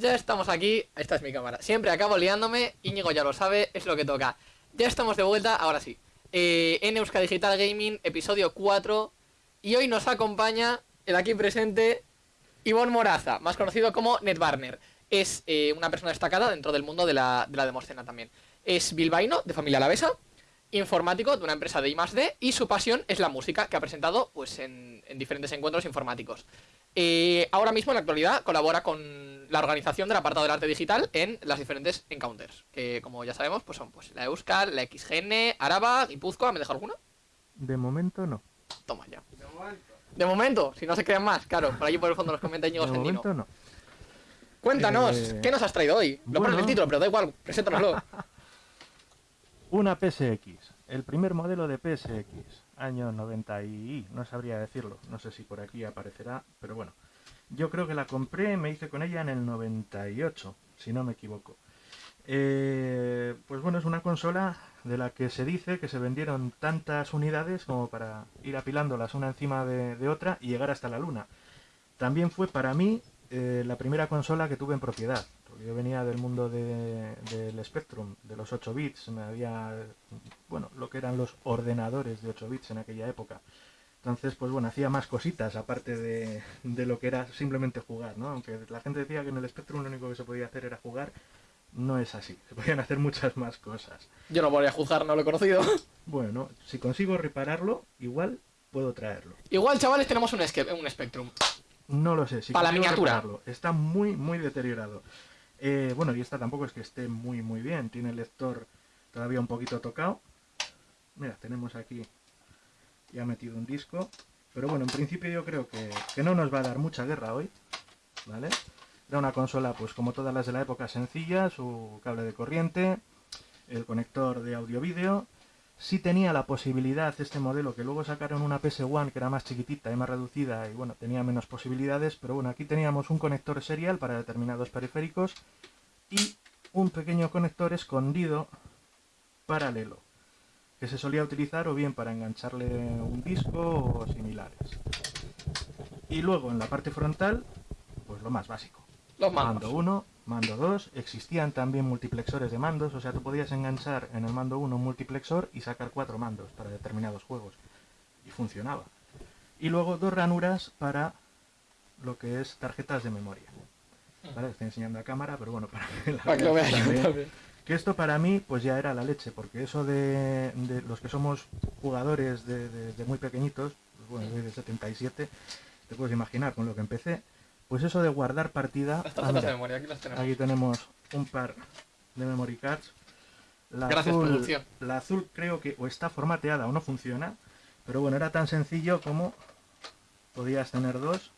Ya estamos aquí, esta es mi cámara. Siempre acabo liándome, Íñigo ya lo sabe, es lo que toca. Ya estamos de vuelta, ahora sí. Eh, en Euska Digital Gaming, episodio 4. Y hoy nos acompaña el aquí presente Ivonne Moraza, más conocido como Netbarner. Es eh, una persona destacada dentro del mundo de la, de la demoscena también. Es bilbaíno, de familia alavesa, informático de una empresa de I+.D. y su pasión es la música, que ha presentado pues en, en diferentes encuentros informáticos. Eh, ahora mismo, en la actualidad, colabora con la organización del apartado del arte digital en las diferentes encounters, que como ya sabemos, pues son pues la Euskal, la XGN, Araba, Guipúzcoa, ¿me deja alguna? De momento no. Toma ya. De momento, si no se crean más, claro, por allí por el fondo nos comenta Íñigo De Sendino. momento no. Cuéntanos, Eh, ¿qué nos has traído hoy? Lo pones en el bueno. título, pero da igual, preséntanoslo. Una PSX, el primer modelo de PSX, año 90 y no sabría decirlo, no sé si por aquí aparecerá, pero bueno. Yo creo que la compré, me hice con ella en el 98, si no me equivoco. Eh, pues bueno, es una consola de la que se dice que se vendieron tantas unidades como para ir apilándolas una encima de, otra y llegar hasta la luna. También fue para mí eh, la primera consola que tuve en propiedad. Porque yo venía del mundo de- del Spectrum, de los 8 bits, me había, bueno, lo que eran los ordenadores de 8 bits en aquella época. Entonces, pues bueno, hacía más cositas aparte de, de lo que era simplemente jugar, ¿no? Aunque la gente decía que en el Spectrum lo único que se podía hacer era jugar, no es así. Se podían hacer muchas más cosas. Yo no voy a juzgar, no lo he conocido. Bueno, si consigo repararlo, igual puedo traerlo. Igual, chavales, tenemos un, un Spectrum. No lo sé. Si Pa' la miniatura. repararlo. Está muy, muy deteriorado. Eh, bueno, y esta tampoco es que esté muy, muy bien. Tiene el lector todavía un poquito tocado. Mira, tenemos aquí ya metido un disco. Pero bueno, en principio yo creo que, que no nos va a dar mucha guerra hoy. ¿Vale? Era una consola, pues como todas las de la época, sencilla. Su cable de corriente, el conector de audio-vídeo. Sí tenía la posibilidad este modelo, que luego sacaron una PS1 que era más chiquitita y más reducida y bueno, tenía menos posibilidades, pero bueno, aquí teníamos un conector serial para determinados periféricos y un pequeño conector escondido paralelo, que se solía utilizar o bien para engancharle un disco o similares. Y luego en la parte frontal, pues lo más básico. Los Mando mandos. 1, mando 2, existían también multiplexores de mandos, o sea, tú podías enganchar en el mando 1 un multiplexor y sacar cuatro mandos para determinados juegos. Y funcionaba. Y luego dos ranuras para lo que es tarjetas de memoria. ¿Vale? Estoy enseñando a cámara, pero bueno, para que la Para que lo también. también. Que esto para mí pues ya era la leche, porque eso de, de los que somos jugadores de, de- de muy pequeñitos, pues bueno, yo de 77, te puedes imaginar con lo que empecé, pues eso de guardar partida... Las ah, de memoria, aquí las tenemos. Aquí tenemos un par de memory cards. La Gracias, azul, producción. La azul creo que o está formateada o no funciona, pero bueno, era tan sencillo como podías tener dos.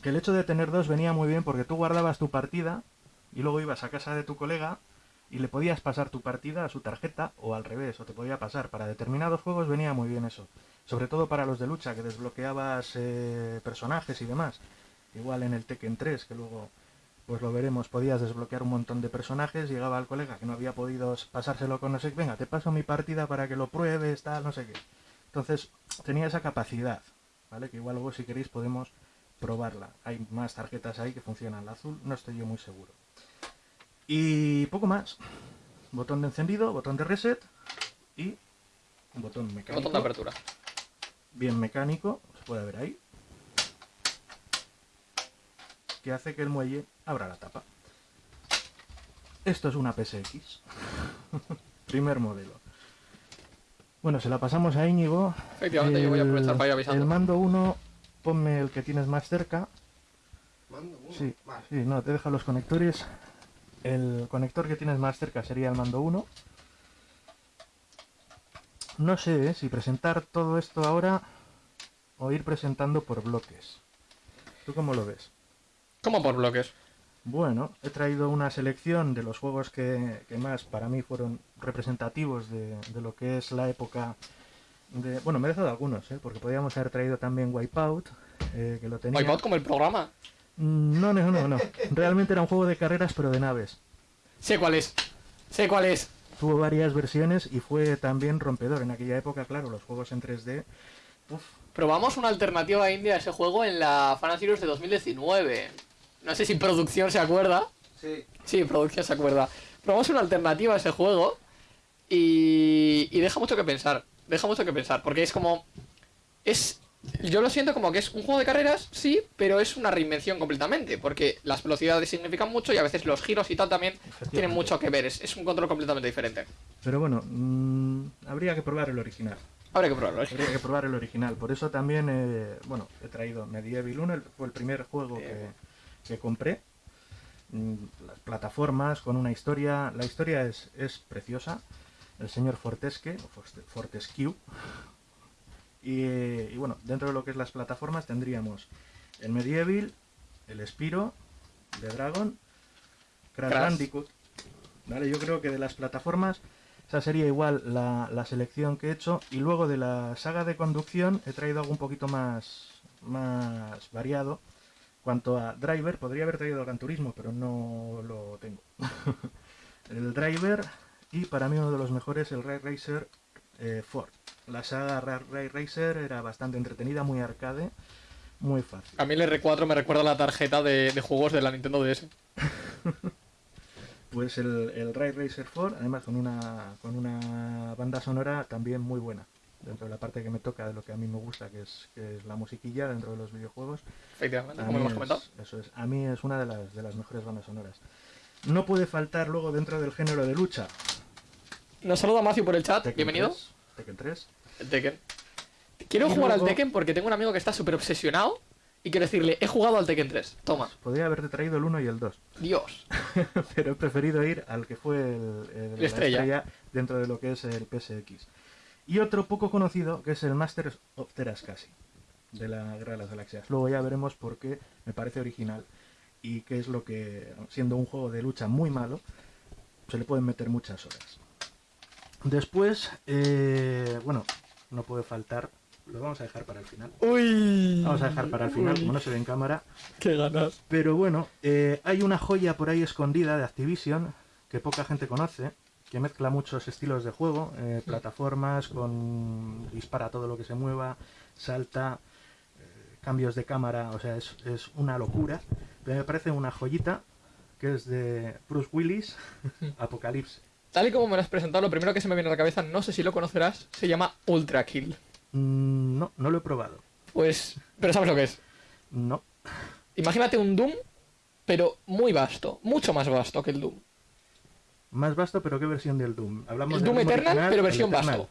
Que el hecho de tener dos venía muy bien porque tú guardabas tu partida y luego ibas a casa de tu colega y le podías pasar tu partida a su tarjeta o al revés, o te podía pasar. Para determinados juegos venía muy bien eso. Sobre todo para los de lucha, que desbloqueabas eh, personajes y demás. Igual en el Tekken 3, que luego pues lo veremos, podías desbloquear un montón de personajes, llegaba el colega que no había podido pasárselo con no sé qué, venga, te paso mi partida para que lo pruebes, tal, no sé qué. Entonces, tenía esa capacidad, ¿vale? Que igual luego si queréis podemos probarla. Hay más tarjetas ahí que funcionan, la azul no estoy yo muy seguro. Y poco más. Botón de encendido, botón de reset y un botón mecánico. Botón de apertura. Bien mecánico, se puede ver ahí. Que hace que el muelle abra la tapa. Esto es una PSX. Primer modelo. Bueno, se la pasamos a Íñigo. Efectivamente, yo voy a aprovechar para ir avisando. El mando 1, ponme el que tienes más cerca. Mando uno. Sí, Vale. sí, no, te deja los conectores. El conector que tienes más cerca sería el mando 1. No sé ¿eh? si presentar todo esto ahora o ir presentando por bloques. ¿Tú cómo lo ves? ¿Cómo por bloques? Bueno, he traído una selección de los juegos que, que más para mí fueron representativos de, de lo que es la época de... Bueno, me he dejado algunos, ¿eh? porque podríamos haber traído también Wipeout, eh, que lo tenía... Wipeout como el programa. Mm, No, no, no, no. Realmente era un juego de carreras, pero de naves. Sé cuál es. Sé cuál es. Tuvo varias versiones y fue también rompedor. En aquella época, claro, los juegos en 3D. Uf, Probamos una alternativa india a ese juego en la Fan Series de 2019. No sé si producción se acuerda. Sí. Sí, producción se acuerda. Probamos una alternativa a ese juego y, y deja mucho que pensar. Deja mucho que pensar, porque es como... Es... Yo lo siento como que es un juego de carreras, sí, pero es una reinvención completamente, porque las velocidades significan mucho y a veces los giros y tal también tienen mucho que ver. Es, es un control completamente diferente. Pero bueno, mm, habría que probar el original. Habría que probarlo. ¿eh? Habría que probar el original. Por eso también, eh, bueno, he traído Medieval 1, el- fue el primer juego que, que compré. Mm, Las plataformas con una historia. La historia es, es preciosa. El señor Fortesque, Fortescue. Y, y bueno, dentro de lo que es las plataformas tendríamos el Medieval, el Spiro, The Dragon, Crash Crash. Bandicoot. ¿Vale? Yo creo que de las plataformas esa sería igual la, la selección que he hecho. Y luego de la saga de conducción he traído algo un poquito más, más variado. Cuanto a driver, podría haber traído Gran Turismo, pero no lo tengo. el driver y para mí uno de los mejores, el Ray Racer eh, Ford. La saga Ra- Ray Racer era bastante entretenida, muy arcade, muy fácil. A mí el R4 me recuerda la tarjeta de, de juegos de la Nintendo DS. Pues el, el Ray Racer 4, además con una, con una banda sonora también muy buena. Dentro de la parte que me toca de lo que a mí me gusta, que es, que es la musiquilla dentro de los videojuegos. Efectivamente, A como hemos es- comentado. Eso es, a mí es una de las, de las mejores bandas sonoras. No puede faltar luego dentro del género de lucha. Nos saluda Matthew por el chat. Tekken Bienvenido. 3, Tekken 3. El Tekken. Quiero Y jugar luego- al Tekken porque tengo un amigo que está súper obsesionado y quiero decirle, he jugado al Tekken 3. Toma. Podría haberte traído el 1 y el 2. Dios. pero he preferido ir al que fue el, el- La estrella. dentro de lo que es el PSX. Y otro poco conocido que es el Masters of Terascasi de la Guerra de las Galaxias. Luego ya veremos por qué me parece original y qué es lo que, siendo un juego de lucha muy malo, se le pueden meter muchas horas. Después, eh, bueno, no puede faltar, lo vamos a dejar para el final. Uy. Vamos a dejar para el final, como no se ve en cámara. Qué ganas. Pero bueno, eh, hay una joya por ahí escondida de Activision que poca gente conoce, que mezcla muchos estilos de juego, eh, plataformas, con dispara todo lo que se mueva, salta, eh, cambios de cámara, o sea, es, es una locura. Pero me parece una joyita que es de Bruce Willis, Apocalypse. Tal y como me lo has presentado, lo primero que se me viene a la cabeza, no sé si lo conocerás, se llama Ultra Kill. Mm, no, no lo he probado. Pues, pero sabes lo que es. No. Imagínate un Doom, pero muy vasto, mucho más vasto que el Doom. Más vasto, pero ¿qué versión del Doom? Hablamos El del Doom Eternal, original, pero versión vasto.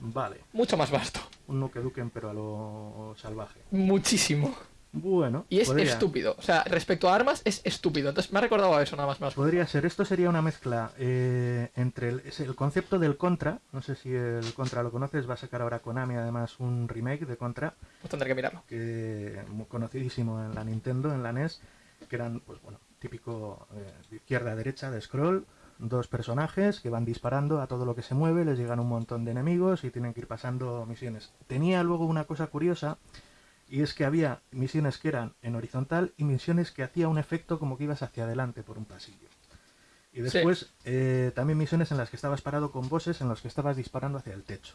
Vale, Mucho más vasto. un Nuke Duken, pero a lo salvaje. Muchísimo. Bueno, Y es podría, estúpido. O sea, respecto a armas, es estúpido. Entonces me ha recordado a eso nada más. más. podría ser. Esto sería una mezcla eh, entre el, concepto del Contra. No sé si el Contra lo conoces. Va a sacar ahora Konami además un remake de Contra, Pues tendré que mirarlo. que muy conocidísimo en la Nintendo, en la NES, que eran, pues bueno, típico eh, de izquierda a derecha de scroll. Dos personajes que van disparando a todo lo que se mueve, les llegan un montón de enemigos y tienen que ir pasando misiones. Tenía luego una cosa curiosa, y es que había misiones que eran en horizontal y misiones que hacía un efecto como que ibas hacia adelante por un pasillo. Y después eh, también misiones en las que estabas parado con bosses en los que estabas disparando hacia el techo.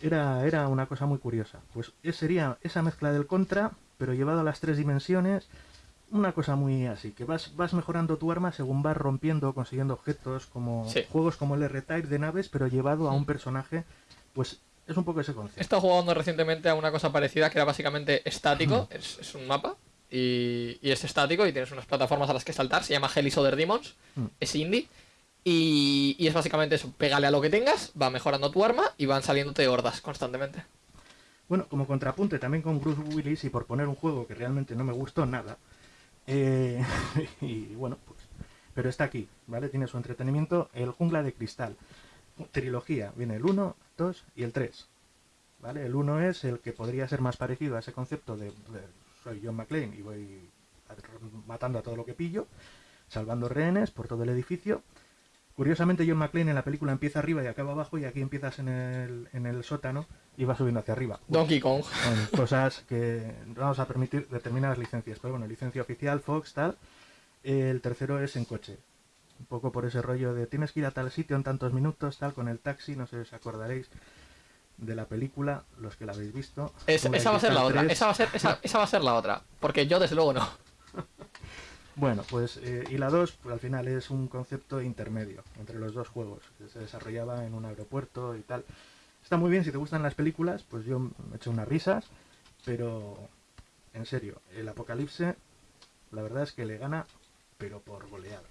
Era, era una cosa muy curiosa. Pues es- sería esa mezcla del contra, pero llevado a las tres dimensiones, una cosa muy así, que vas, vas mejorando tu arma según vas rompiendo o consiguiendo objetos, como Sí. juegos como el R-Type de naves, pero llevado a un personaje, pues es un poco ese He concepto. estado jugando recientemente a una cosa parecida que era básicamente estático. Es, es un mapa. Y, y es estático y tienes unas plataformas a las que saltar. Se llama Hellish Other Demons. Mm. Es indie. Y, y es básicamente eso. Pégale a lo que tengas, va mejorando tu arma y van saliéndote hordas constantemente. Bueno, como contrapunte también con Bruce Willis y por poner un juego que realmente no me gustó nada. eh, y bueno, pues. Pero está aquí, ¿vale? Tiene su entretenimiento. El Jungla de Cristal. Trilogía. Viene el 1, 2 y el 3. ¿Vale? El 1 es el que podría ser más parecido a ese concepto de, de soy John McClane y voy matando a todo lo que pillo, salvando rehenes por todo el edificio. Curiosamente John McClane en la película empieza arriba y acaba abajo y aquí empiezas en el, en el sótano y va subiendo hacia arriba. Donkey Kong. Cosas que vamos a permitir determinadas licencias, pero bueno, licencia oficial, Fox, tal. El tercero es en coche. Un poco por ese rollo de tienes que ir a tal sitio en tantos minutos, tal, con el taxi, no sé si os acordaréis de la película, los que la habéis visto. Es- esa va a ser la otra. 3. Esa va a ser, esa, esa va a ser la otra. Porque yo desde luego no. Bueno, pues eh, y la 2 pues, al final es un concepto intermedio entre los dos juegos. que Se desarrollaba en un aeropuerto y tal. Está muy bien, si te gustan las películas, pues yo me he hecho unas risas, pero en serio, el Apocalipse, la verdad es que le gana, pero por goleada.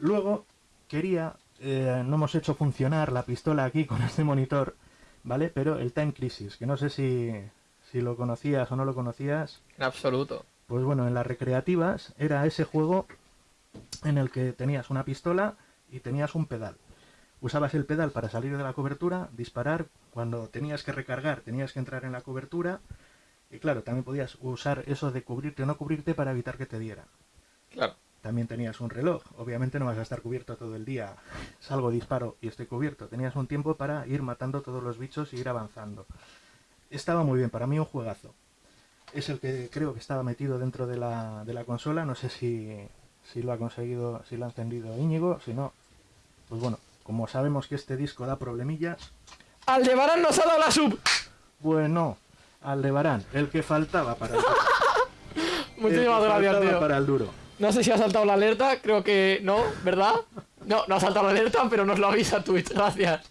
Luego, quería, eh, no hemos hecho funcionar la pistola aquí con este monitor, ¿vale? Pero el Time Crisis, que no sé si, si lo conocías o no lo conocías, En absoluto. pues bueno, en las recreativas era ese juego en el que tenías una pistola y tenías un pedal. Usabas el pedal para salir de la cobertura, disparar, cuando tenías que recargar tenías que entrar en la cobertura y claro, también podías usar eso de cubrirte o no cubrirte para evitar que te dieran. Claro. También tenías un reloj, obviamente no vas a estar cubierto todo el día, salgo, disparo y estoy cubierto. Tenías un tiempo para ir matando todos los bichos y ir avanzando. Estaba muy bien, para mí un juegazo. Es el que creo que estaba metido dentro de la, de la consola, no sé si, si lo ha conseguido, si lo ha encendido Íñigo, si no, pues bueno, como sabemos que este disco da problemillas, Aldebarán nos ha dado la sub. bueno, Aldebarán, el que faltaba para el, que Muchísimas gracias, tío. para el duro. No sé si ha saltado la alerta, creo que no, ¿verdad? No, no ha saltado la alerta, pero nos lo avisa Twitch, gracias.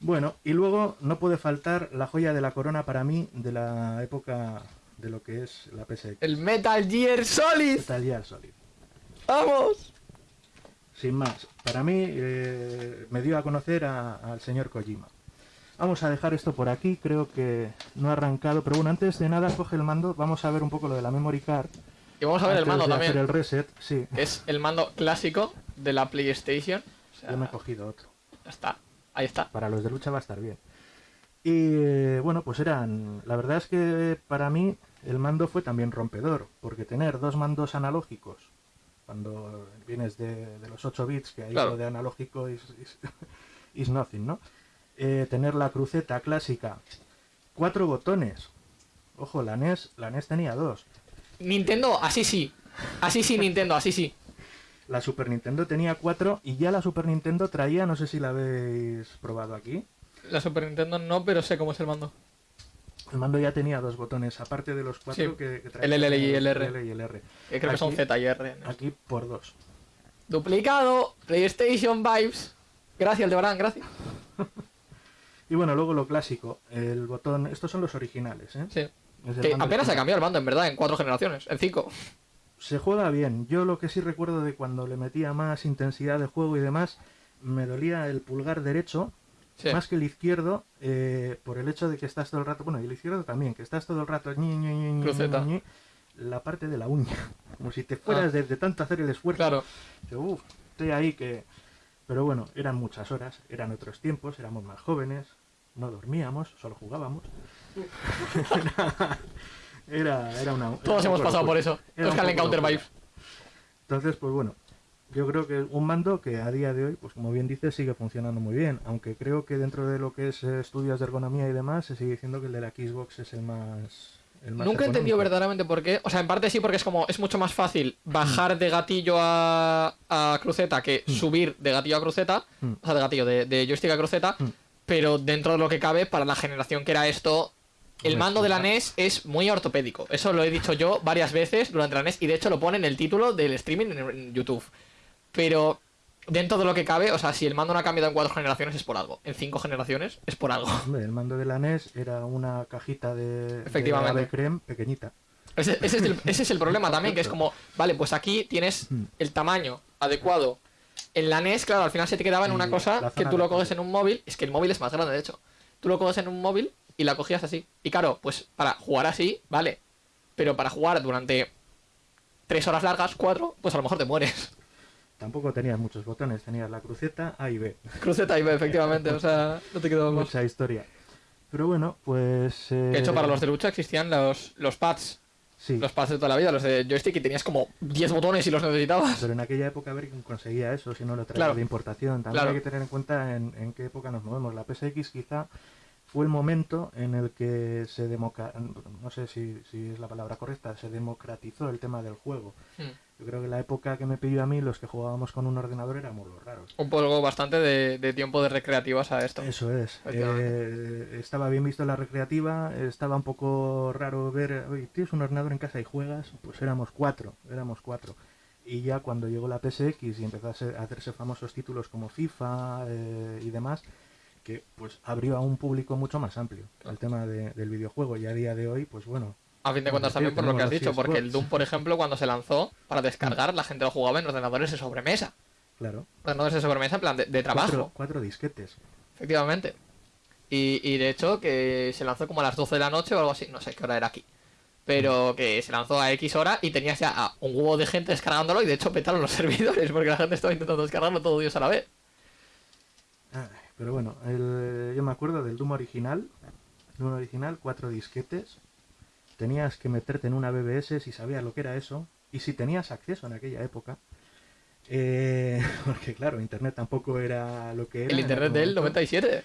Bueno, y luego no puede faltar la joya de la corona para mí de la época de lo que es la PSX. El Metal Gear Solid. Metal Gear Solid. ¡Vamos! Sin más, para mí eh, me dio a conocer al señor Kojima. Vamos a dejar esto por aquí, creo que no ha arrancado, pero bueno, antes de nada coge el mando, vamos a ver un poco lo de la memory card. Y vamos a ver el mando de también. hacer el reset, sí, Es el mando clásico de la PlayStation. O sea, yo me he cogido otro. ya está. Ahí está. Para los de lucha va a estar bien. Y eh, bueno, pues eran. La verdad es que para mí el mando fue también rompedor, porque tener dos mandos analógicos, cuando vienes de, de los 8 bits, que ahí Claro. lo de analógico is, is- is nothing, ¿no? Eh, tener la cruceta clásica, cuatro botones. Ojo, la NES, la NES tenía dos. Nintendo, así sí. Así sí, Nintendo, así sí. La Super Nintendo tenía cuatro y ya la Super Nintendo traía, no sé si la habéis probado aquí, La Super Nintendo no, pero sé cómo es el mando. El mando ya tenía dos botones, aparte de los cuatro Sí, que, que el L y el R. L y el R. Que creo que son Z y R. ¿no? Aquí por dos. Duplicado, PlayStation Vibes. Gracias, Aldebarán, gracias. Y bueno, luego lo clásico, el botón. Estos son los originales, ¿eh? Sí. Que apenas se ha cambiado el mando, en verdad, en cuatro generaciones, en cinco. Se juega bien. Yo lo que sí recuerdo de cuando le metía más intensidad de juego y demás, me dolía el pulgar derecho, Sí. más que el izquierdo, eh, por el hecho de que estás todo el rato. Bueno, y el izquierdo también, que estás todo el rato. ñi, la parte de la uña. Como si te fueras Ah. de, de tanto hacer el esfuerzo. Claro. Dice, "Uf, estoy ahí que... Pero bueno, eran muchas horas, eran otros tiempos, éramos más jóvenes, no dormíamos, solo jugábamos. era, era una... Todos hemos pasado por eso. Era Encounter locura. Vibes. Entonces, pues bueno, yo creo que un mando que a día de hoy, pues como bien dice, sigue funcionando muy bien. Aunque creo que dentro de lo que es eh, estudios de ergonomía y demás, se sigue diciendo que el de la Xbox es el más... el más Nunca he entendido verdaderamente por qué. O sea, en parte sí, porque es como, es mucho más fácil bajar de gatillo a, a cruceta que subir de gatillo a cruceta. Mm. O sea, de gatillo, de, de joystick a cruceta. Mm. Pero dentro de lo que cabe, para la generación que era esto, el mando de la. NES es muy ortopédico. Eso lo he dicho yo varias veces durante la NES y de hecho lo pone en el título del streaming en, YouTube. Pero dentro de lo que cabe, o sea, si el mando no ha cambiado en cuatro generaciones es por algo. En cinco generaciones es por algo. Hombre, el mando de la NES era una cajita de, Efectivamente. de creme pequeñita. Ese, ese es el, ese es el problema también, que es como, vale, pues aquí tienes Mm. el tamaño adecuado. En la NES, claro, al final se te quedaba en una la cosa que tú lo coges en un móvil. Es que el móvil es más grande, de hecho. Tú lo coges en un móvil y la cogías así. Y claro, pues para jugar así, vale. Pero para jugar durante tres horas largas, cuatro, pues a lo mejor te mueres. Tampoco tenías muchos botones, tenías la cruceta A y B. Cruceta y B, efectivamente, o sea, no te quedó más. Mucha historia. Pero bueno, pues... eh, De hecho, para los de lucha existían los, los pads. Sí, Los pads de toda la vida, los de joystick, y tenías como 10 botones y los necesitabas. pero en aquella época a ver quién conseguía eso, si no lo traía Claro. de importación. También Claro. hay que tener en cuenta en, en qué época nos movemos. La PSX quizá fue el momento en el que se democa no sé si, si es la palabra correcta, se democratizó el tema del juego. Hmm. Yo creo que la época que me pidió a mí, los que jugábamos con un ordenador éramos los raros. Un poco bastante de, de tiempo de recreativas a esto. Eso es. Eh, estaba bien visto la recreativa, estaba un poco raro ver, oye, tienes un ordenador en casa y juegas, pues éramos cuatro, éramos cuatro. Y ya cuando llegó la PSX y empezó a, ser- a hacerse famosos títulos como FIFA eh, y demás, que pues abrió a un público mucho más amplio el tema de- del videojuego. Y a día de hoy, pues bueno, A fin de cuentas también por lo que has dicho, porque el. Doom, por ejemplo, cuando se lanzó para descargar, la gente lo jugaba en ordenadores de sobremesa. claro, Ordenadores de sobremesa en plan de, de trabajo. cuatro, cuatro disquetes. Efectivamente. Y, y de hecho que se lanzó como a las 12 de la noche o algo así, no sé qué hora era aquí. Pero que se lanzó a X hora y tenías ya a un huevo de gente descargándolo y de hecho petaron los servidores porque la gente estaba intentando descargarlo todo Dios a la vez. Ay, pero bueno, el- yo me acuerdo del Doom original. Doom original, cuatro disquetes. Tenías que meterte en una BBS si sabías lo que era eso. Y si tenías acceso en aquella época. Eh, porque claro, Internet tampoco era lo que era. El internet del momento. 97.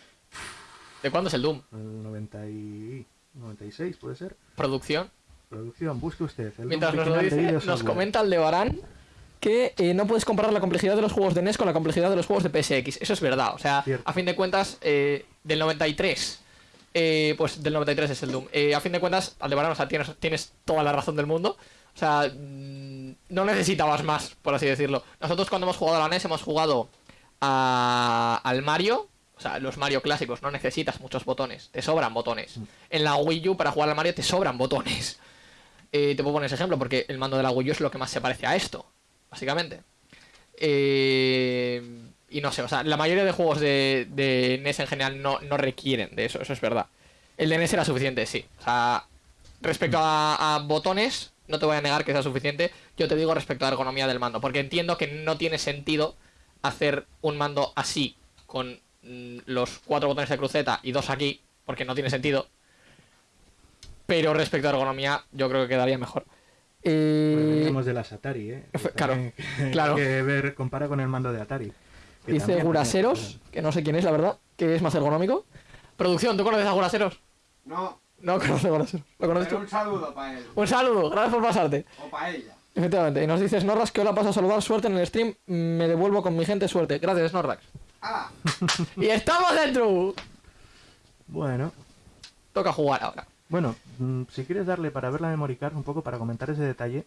¿De cuándo es el Doom? El 90 y 96 puede ser. Producción. Producción, busque usted. El Mientras Doom nos lo de dice, nos comenta Aldebarán que eh, no puedes comparar la complejidad de los juegos de NES con la complejidad de los juegos de PSX. Eso es verdad. O sea, Cierto. a fin de cuentas, eh, del 93. eh, pues del 93 es el Doom. Eh, a fin de cuentas, Aldebarán, o sea, tienes, tienes toda la razón del mundo. O sea, mm, no necesitabas más, por así decirlo. Nosotros cuando hemos jugado a la NES hemos jugado a- al Mario. O sea, los Mario clásicos no necesitas muchos botones, te sobran botones. En la Wii U para jugar al Mario te sobran botones. Eh, te puedo poner ese ejemplo porque el mando de la Wii U es lo que más se parece a esto, básicamente. Eh, y no sé, o sea, la mayoría de juegos de, de NES en general no, no requieren de eso, eso es verdad. El de NES era suficiente, sí. O sea, respecto a, a botones, no te voy a negar que sea suficiente. Yo te digo respecto a la ergonomía del mando, porque entiendo que no tiene sentido hacer un mando así, con mm, los cuatro botones de cruceta y dos aquí, porque no tiene sentido. Pero respecto a ergonomía, yo creo que quedaría mejor. Bueno, Eh, veníamos de las Atari, ¿eh? Efe- Que claro. que ver, compara con el mando de Atari. dice Guraseros, que no sé quién es, la verdad, que es más ergonómico. Producción, ¿tú conoces a Guraseros? No, No conoces a Guraseros. ¿Lo conoces pero tú? un saludo para él. Un saludo, gracias por pasarte. O para ella. Efectivamente, y nos dices, Norrax, que hola, paso a saludar, suerte en el stream, me devuelvo con mi gente, suerte. Gracias, Norrax. ¡Hala! ¡Y estamos dentro! Bueno, Toca jugar ahora. Bueno, mm, si quieres darle para ver la memory card un poco, para comentar ese detalle,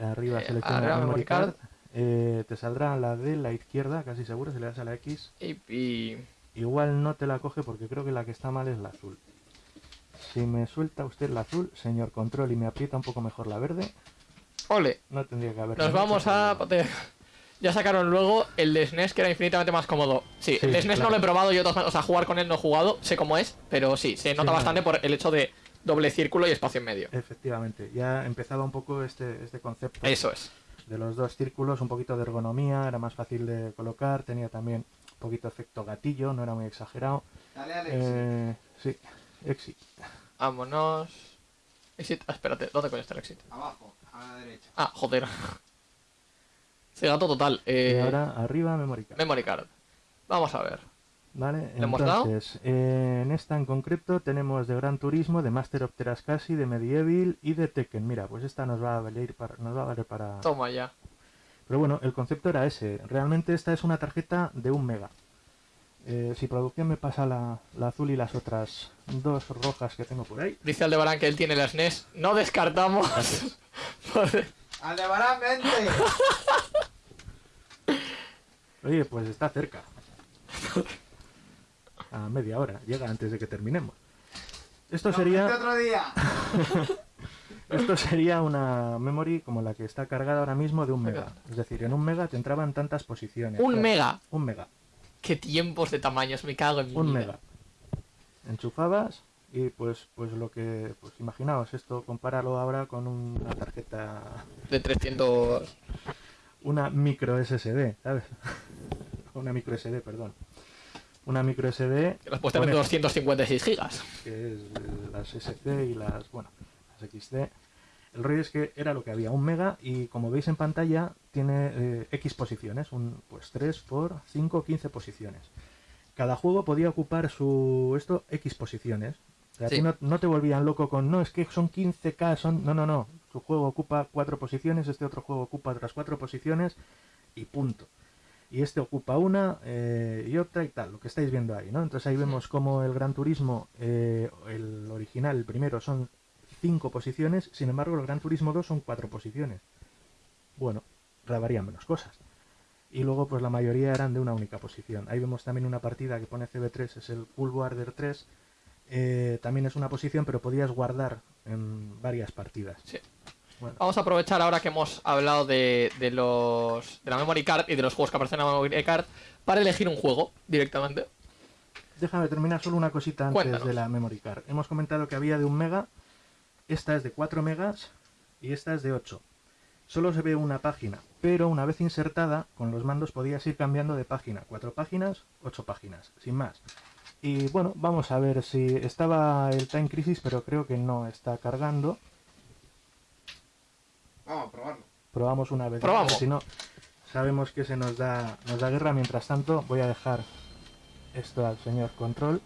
arriba Eh, selecciona la memory card. card, eh, te saldrá la de la izquierda, casi seguro, si le das a la X. Y, Igual no te la coge porque creo que la que está mal es la azul. Si me suelta usted la azul, señor control, y me aprieta un poco mejor la verde, Ole, no tendría que haber... nos vamos a... problema. Ya sacaron luego el de SNES que era infinitamente más cómodo. Sí, Sí, el de SNES claro. no lo he probado yo, o sea, jugar con él no he jugado, sé cómo es, pero sí, se nota no. bastante por el hecho de doble círculo y espacio en medio. Efectivamente, ya empezaba un poco este, este concepto Eso es. de los dos círculos, un poquito de ergonomía, era más fácil de colocar, tenía también un poquito efecto gatillo, no era muy exagerado. Dale, Alex. Eh, sí, exit. Vámonos. Exit. Ah, espérate, ¿dónde coño está el exit? Abajo, a la derecha. Ah, joder. Se gato total. Eh, y ahora arriba memory card. Memory card. Vamos a ver. Vale, ¿Le hemos dado? entonces, eh, en esta en concreto tenemos de Gran Turismo, de Master of Terascasi, de Medieval y de Tekken. Mira, pues esta nos va a valer para... Nos va a valer para... Toma ya. Pero bueno, el concepto era ese. Realmente esta es una tarjeta de un mega. Eh, si producción me pasa la, la azul y las otras dos rojas que tengo por ahí. Dice Aldebarán que él tiene la SNES. No descartamos. ¡Aldebarán, vente! Oye, pues está cerca. A media hora, llega antes de que terminemos. Esto sería, otro día! esto sería una memory como la que está cargada ahora mismo de un mega. Es decir, en un mega te entraban tantas posiciones. Un Claro, mega. Un mega. Qué tiempos de tamaños. Me cago en mi Un vida. mega. Enchufabas y pues pues lo que pues imaginaos esto compáralo ahora con una tarjeta De 300. una micro SSD, ¿sabes? una micro SD, perdón. Una micro SD Que las puedes tener de Con 256 gigas. que es las SC y las, bueno, las XD. El rollo es que era lo que había, un mega y como veis en pantalla tiene eh, X posiciones, un, pues 3 por 5, 15 posiciones. cada juego podía ocupar su esto X posiciones. O sea, Sí. no, no te volvían loco con, no, es que son 15K, son... No, no, no. Tu juego ocupa cuatro posiciones, este otro juego ocupa otras cuatro posiciones y punto. Y este ocupa una eh, y otra y tal, lo que estáis viendo ahí, ¿no? Entonces ahí vemos como el Gran Turismo, eh, el original, el primero, son cinco posiciones, sin embargo el Gran Turismo 2 son cuatro posiciones. Bueno, varían menos cosas. Y luego pues la mayoría eran de una única posición. Ahí vemos también una partida que pone CB3, es el Cool Warder 3. eh, también es una posición, pero podías guardar en varias partidas. Sí. Bueno, Vamos a aprovechar ahora que hemos hablado de, de los de la memory card y de los juegos que aparecen en la memory card para elegir un juego directamente. déjame terminar solo una cosita antes Cuéntanos. de la memory card. Hemos comentado que había de un mega, esta es de 4 megas y esta es de 8. Solo se ve una página, pero una vez insertada, con los mandos podías ir cambiando de página. 4 páginas, 8 páginas, sin más. Y bueno, vamos a ver si estaba el Time Crisis, pero creo que no está cargando. Vamos a probarlo. Probamos una vez. Probamos. Si no, sabemos que se nos da, nos da guerra. Mientras tanto, voy a dejar esto al señor Control.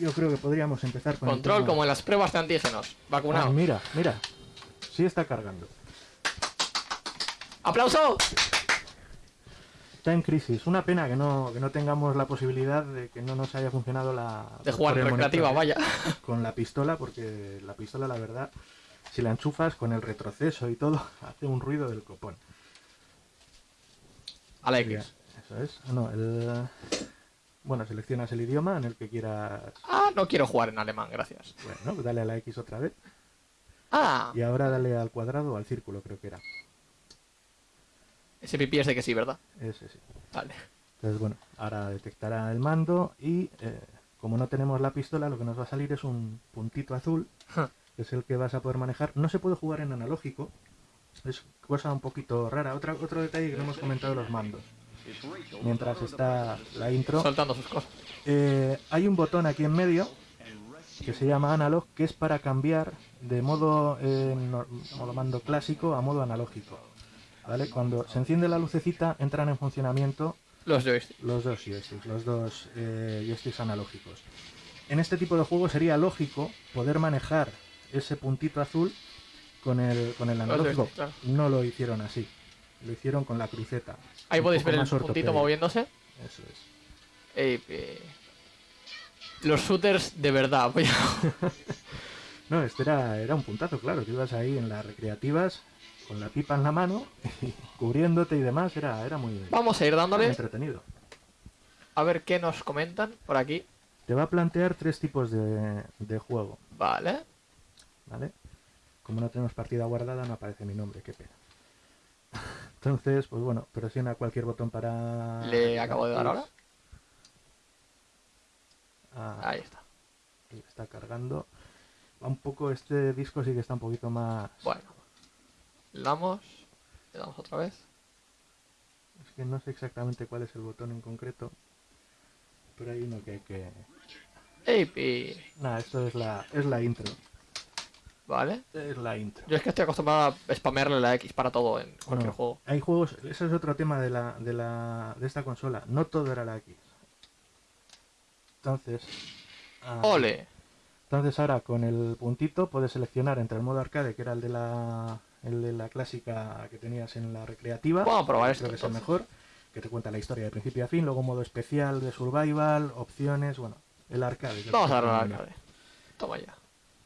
Yo creo que podríamos empezar con Control como en las pruebas de antígenos. Ah, Vacunado. mira, mira. Sí está cargando. ¡Aplauso! Time Crisis. Una pena que no, que no tengamos la posibilidad de que no nos haya funcionado la... De jugar recreativa, monitor, vaya. Con la pistola, porque la pistola, la verdad, si la enchufas con el retroceso y todo, hace un ruido del copón. A la X. Eso es. No, el... Bueno, seleccionas el idioma en el que quieras... Ah, no quiero jugar en alemán, gracias. Bueno, dale a la X otra vez. Ah, Y ahora dale al cuadrado o al círculo, creo que era. ese pipí es de que sí, ¿verdad? Ese sí. Vale. Entonces, bueno, ahora detectará el mando y eh, como no tenemos la pistola, lo que nos va a salir es un puntito azul. Que es el que vas a poder manejar. No se puede jugar en analógico, es cosa un poquito rara. Otra, otro detalle que no hemos comentado los mandos. Mientras está la intro, Soltando sus cosas. eh, hay un botón aquí en medio que se llama analog, que es para cambiar de modo, eh, no- modo mando clásico a modo analógico. ¿Vale? Cuando se enciende la lucecita, entran en funcionamiento Los joysticks. los dos joysticks, los dos eh, joysticks analógicos. En este tipo de juego sería lógico poder manejar ese puntito azul con el, con el analógico. claro. No lo hicieron así, lo hicieron con la cruceta. Ahí podéis ver el puntito moviéndose. Eso es. Eh, eh, Los shooters de verdad. voy a- No, este era, era un puntazo, claro. Tú ibas ahí en las recreativas con la pipa en la mano, y cubriéndote y demás. Era, era muy, Vamos a ir dándole entretenido. a ver qué nos comentan por aquí. Te va a plantear tres tipos de, de juego, Vale. ¿Vale? Como no tenemos partida guardada, no aparece mi nombre, qué pena. Entonces, pues bueno, presiona cualquier botón para... Le acabo de dar ahora. Ah, Ahí está. ahí está cargando. Va un poco, este disco sí que está un poquito más... Bueno. Le damos. Le damos otra vez. Es que no sé exactamente cuál es el botón en concreto. Pero hay uno que hay que... Nada, esto es la, es la intro. Vale. Es la intro. Yo es que estoy acostumbrado a spamearle la X para todo en cualquier No, juego. Hay juegos, ese es otro tema de la, de la de esta consola. No todo era la X. Entonces, ah, ¡Ole! entonces ahora con el puntito puedes seleccionar entre el modo arcade, que era el de la el de la clásica que tenías en la recreativa. Vamos a probar esto, Creo que es el mejor, que te cuenta la historia de principio a fin, luego modo especial de survival, opciones, bueno, el arcade. Vamos a el darle al arcade. Toma ya.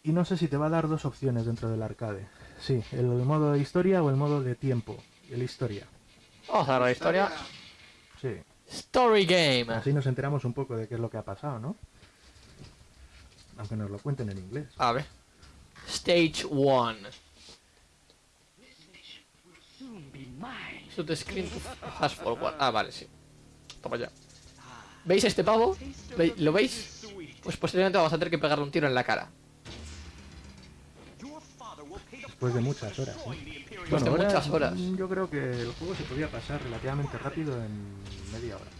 Y no sé si te va a dar dos opciones dentro del arcade. Sí, el modo de historia o el modo de tiempo. El historia. Vamos a dar la historia. Sí. Story Game. Así nos enteramos un poco de qué es lo que ha pasado, ¿no? Aunque nos lo cuenten en inglés. A ver. Stage 1. Shoot screen fast forward. Ah, vale, sí. Toma ya. ¿Veis este pavo? ¿Ve- ¿Lo veis? Pues posteriormente vamos a tener que pegarle un tiro en la cara. Después de muchas horas. ¿eh? Después de muchas horas. mm, Yo creo que el juego se podía pasar relativamente rápido en media hora.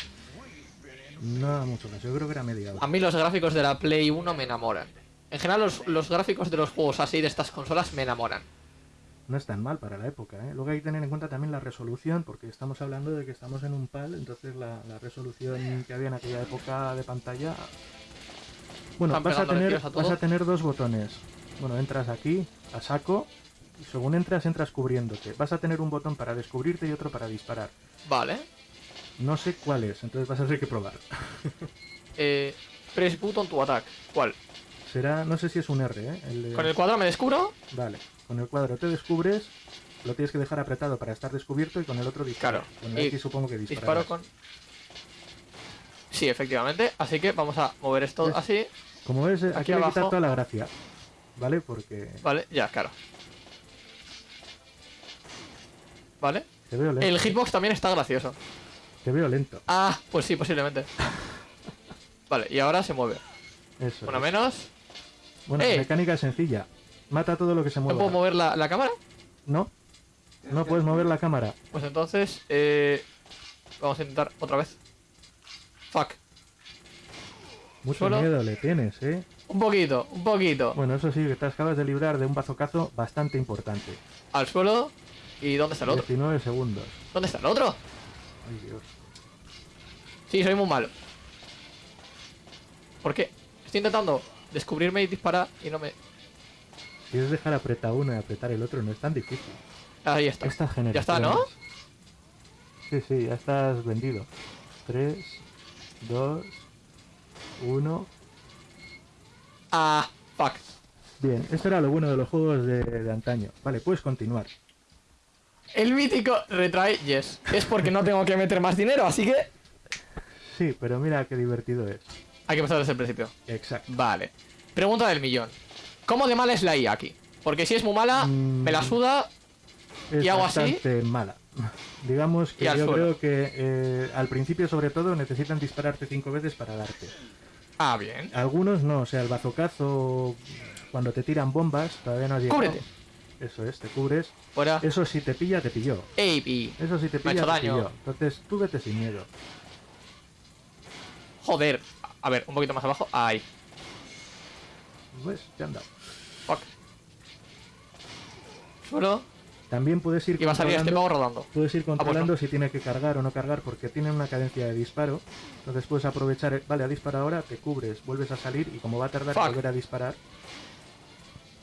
No mucho más, yo creo que era media A hora. mí los gráficos de la Play 1 me enamoran. En general los, los gráficos de los juegos así de estas consolas me enamoran. no es tan mal para la época. ¿eh? Luego hay que tener en cuenta también la resolución, porque estamos hablando de que estamos en un PAL, entonces la, la resolución que había en aquella época de pantalla... Bueno, vas a, tener, a vas a tener dos botones. Bueno, entras aquí, a saco, según entras, entras cubriéndote. Vas a tener un botón para descubrirte y otro para disparar. Vale. No sé cuál es, entonces vas a tener que probar. Eh, press button to attack. ¿Cuál? Será, no sé si es un R, ¿eh? El de- Con el cuadrado me descubro. Vale, con el cuadro te descubres, lo tienes que dejar apretado para estar descubierto y con el otro disparar. Claro, Con y X supongo que Disparo dispararás. con. Sí, efectivamente. Así que vamos a mover esto ¿Ves? así. Como ves, eh, aquí, Aquí le abajo. quitar toda la gracia. ¿Vale? Porque Vale, ya, claro. Vale. te veo lento. El hitbox también está gracioso. Te veo lento. Ah, pues sí, posiblemente. Vale, y ahora se mueve. Eso. Es. menos. Bueno, ¡Eh! la mecánica es sencilla. Mata todo lo que se ¿No mueva. puedo mover la, la cámara? No, no puedes mover la cámara. Pues entonces, eh, vamos a intentar otra vez. Fuck. Mucho Solo- miedo le tienes, ¿eh? Un poquito, un poquito. Bueno, eso sí, que te acabas de librar de un bazocazo bastante importante. Al suelo. ¿Y dónde está el otro? 19 segundos. ¿Dónde está el otro? Ay, Dios. Sí, soy muy malo. ¿Por qué? Estoy intentando descubrirme y disparar y no me... Si es dejar apretar uno y apretar el otro, no es tan difícil. Ahí está. Esta. Ya está, ¿no? Sí, sí, ya estás vendido. 3, 2, 1. Ah, fuck. Bien, esto era lo bueno de los juegos de, de antaño. Vale, puedes continuar. El mítico retry, yes. Es porque no tengo que meter más dinero, así que Sí, pero mira qué divertido es. hay que empezar desde el principio. Exacto. Vale. Pregunta del millón. ¿Cómo de mala es la IA aquí? Porque si es muy mala, Mm. me la suda. Es ¿Y hago así? bastante mala. Digamos que yo suelo. creo que eh, al principio, sobre todo, necesitan dispararte cinco veces para darte. Ah, bien. Algunos no, o sea, el bazocazo, cuando te tiran bombas, todavía no has llegado. Cúbrete. Eso es, te cubres. Fuera. Eso si te pilla, te pilló. Ey, pi. Eso si te Me ha pilla, hecho te daño. pilló. Entonces, tú vete sin miedo. Joder. A ver, un poquito más abajo. Ahí. Pues, te han dado. Fuck. Suelo. También puedes ir Y va a salir este controlando- pavo rodando. Puedes ir pues no. controlando si tiene que cargar o no cargar porque tiene una cadencia de disparo. Entonces puedes aprovechar, vale, ha disparado ahora, te cubres, vuelves a salir y como va a tardar en volver a disparar,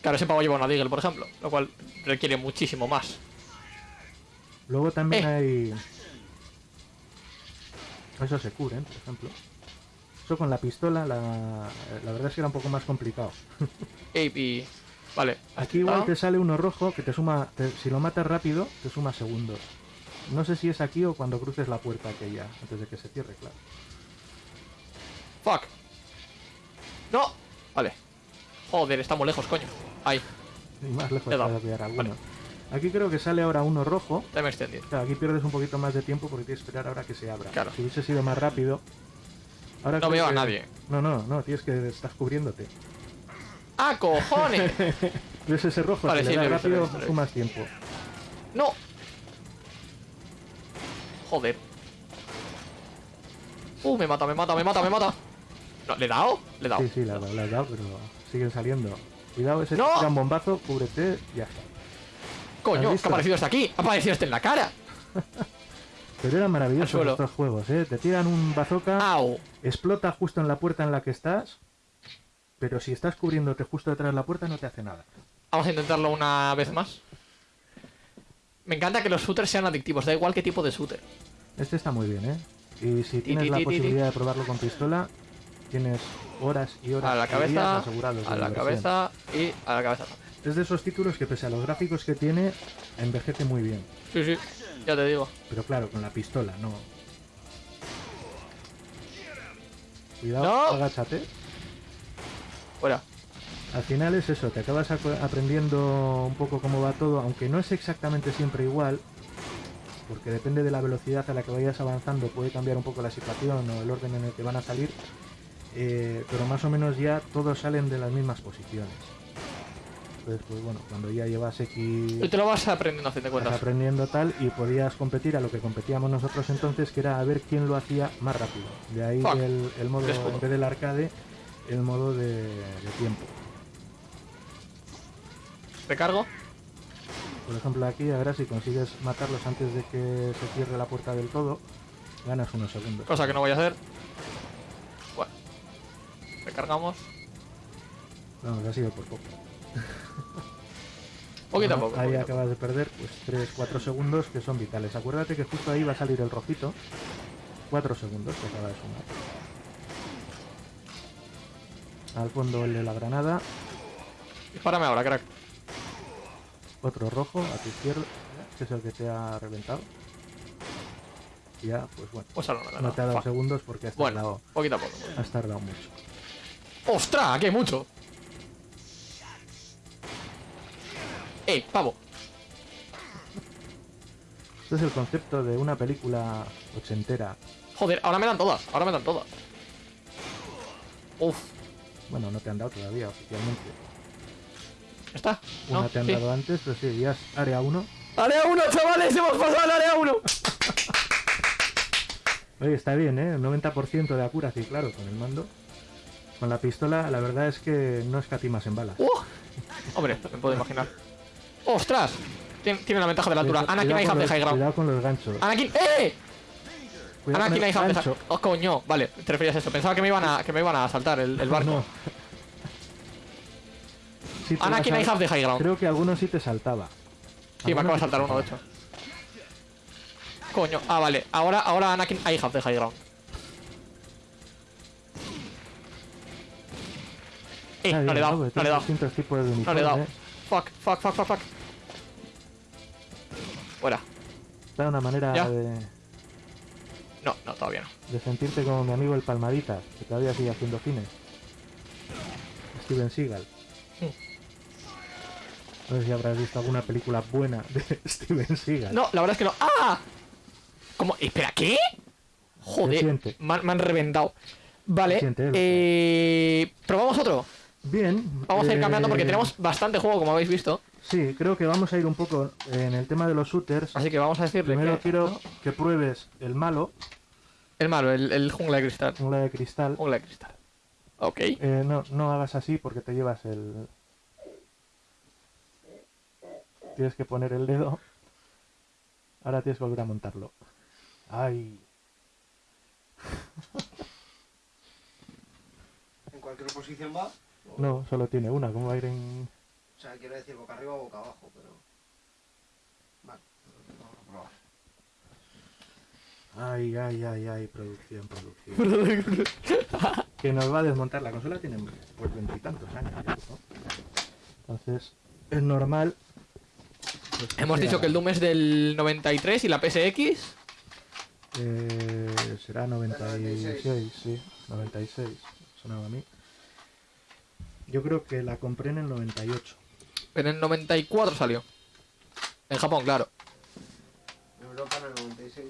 Claro, ese pavo lleva una Deagle, por ejemplo. Lo cual requiere muchísimo más. luego también Eh. hay... Eso se cubren, por ejemplo. Eso con la pistola, la, la verdad es que era un poco más complicado. Ey, pi. Vale. Aquí igual Ah, te sale uno rojo que te suma, te- si lo matas rápido, te suma segundos. No sé si es aquí o cuando cruces la puerta aquella, antes de que se cierre, claro. Fuck. No. Vale. Joder, estamos lejos, coño. Ahí. Y más lejos he dado. pillar alguno. Vale. Aquí creo que sale ahora uno rojo. Time extended. Claro, aquí pierdes un poquito más de tiempo porque tienes que esperar ahora que se abra. Claro. Si hubiese sido más rápido. Ahora No veo a nadie. No, no, no, tienes que estás cubriéndote. ¡Ah, cojones! ¿Ves ese rojo? Vale, si sí, le he he rápido, visto, he sumas tiempo. ¡No! Joder. Uh, me mata, me mata, me mata, me mata. No, ¿Le he dado? Le he dado. Sí, sí, la has dado, pero siguen saliendo. Cuidado, ese ¡No! un bombazo, cúbrete, ya está. Coño, ¿Has ¿qué ha aparecido este aquí? Ha aparecido este en la cara. Pero eran maravillosos estos juegos, ¿eh? Te tiran un bazooka, Au. explota justo en la puerta en la que estás, pero si estás cubriéndote justo detrás de la puerta no te hace nada. Vamos a intentarlo una vez más. Me encanta que los shooters sean adictivos, da igual qué tipo de shooter. Este está muy bien, ¿eh? Y si Ti, tienes ti, la posibilidad de probarlo con pistola, tienes horas y horas A la cabeza, asegurados a la cabeza y a la cabeza. Es de esos títulos que pese a los gráficos que tiene, envejece muy bien. Sí, sí, ya te digo. Pero claro, con la pistola, no. Cuidado, No. agáchate. Fuera. Al final es eso, te acabas aprendiendo un poco cómo va todo, aunque no es exactamente siempre igual, porque depende de la velocidad a la que vayas avanzando, puede cambiar un poco la situación o el orden en el que van a salir, eh, pero más o menos ya todos salen de las mismas posiciones. Entonces, pues bueno, cuando ya llevas X Y te lo vas aprendiendo a fin de vas aprendiendo tal y podías competir a lo que competíamos nosotros entonces, que era a ver quién lo hacía más rápido. De ahí el, el modo, en vez del arcade, el modo de, de tiempo. Recargo. Por ejemplo, aquí, ahora si consigues matarlos antes de que se cierre la puerta del todo, ganas unos segundos. Cosa que no voy a hacer. Recargamos. Vamos, ha sido por poco. Poquito a poco. Ahí poquito acabas de perder pues 3-4 segundos que son vitales. Acuérdate que justo ahí va a salir el rojito. 4 segundos que acaba de sumar. Al fondo el de la granada. Dispárame ahora, crack. Otro rojo a tu izquierda, que es el que te ha reventado. Y ya, pues bueno. Pues no, no, No te ha dado Fuck. segundos porque has Bueno, tardado, poquito a poco. has tardado mucho. ¡Ostras! Aquí hay mucho. ¡Eh, pavo! Este es el concepto de una película ochentera. Joder, ahora me dan todas. Ahora me dan todas. Uf. Bueno, no te han dado todavía oficialmente. ¿Está? Una ¿No? te han Sí. dado antes, pero sí, ya es área 1. ¡Área 1, chavales! ¡Hemos pasado al área 1! Oye, está bien, ¿eh? 90% de accuracy, claro, con el mando. Con la pistola, la verdad es que no escatimas en balas. ¡Uh! Hombre, me puedo imaginar. ¡Ostras! Tiene, tiene la ventaja de la altura. Cuidado- Anakin, the los- high ground. Cuidado con los ganchos. ¡Anakin! ¡Eh! Cuidado Anakin, gancho. high... ¡Oh, coño! Vale, te referías a eso. Pensaba que me iban a, que me iban a saltar el, el barco. No. Sí, Anakin, a- have the high ground. Creo que algunos sí te saltaba. Sí, me acaba de saltar uno, de hecho. Coño, ah, vale. Ahora, ahora Anakin, have the high ground. Eh, no le he dado, no le he dado. No le he dado. Fuck, fuck, fuck, fuck, fuck. Fuera. Está una manera Ya. de, No, no, todavía no. de sentirte como mi amigo el Palmaditas, que todavía sigue haciendo cine. Steven Seagal. Sí. No sé si habrás visto alguna película buena de Steven Seagal. No, la verdad es que no. ¡Ah! ¿Cómo? Espera, ¿qué? Joder, me han, me han reventado. Vale, eh, probamos otro. Bien. Vamos a ir cambiando porque eh, tenemos bastante juego, como habéis visto. Sí, creo que vamos a ir un poco en el tema de los shooters. Así que vamos a decirle Primero que- quiero que pruebes el malo, El malo, el, el jungla de cristal. jungla de cristal. Jungla de cristal. Ok. Eh, no, no hagas así porque te llevas el... Tienes que poner el dedo. Ahora tienes que volver a montarlo. Ay. ¿En cualquier posición va? No, solo tiene una. ¿Cómo va a ir en...? O sea, quiero decir boca arriba o boca abajo, pero... Vale, vamos a probar. Ay, ay, ay, ay, producción, producción. que nos va a desmontar. La consola tiene pues veintitantos años. Entonces, es normal. pues, Hemos dicho que el Doom es del 93 y la PSX. Eh, será 96, 96. sí, 96, sonaba a mí. Yo creo que la compré en el 98. En el 94 salió. En Japón, claro. En Europa en el 96.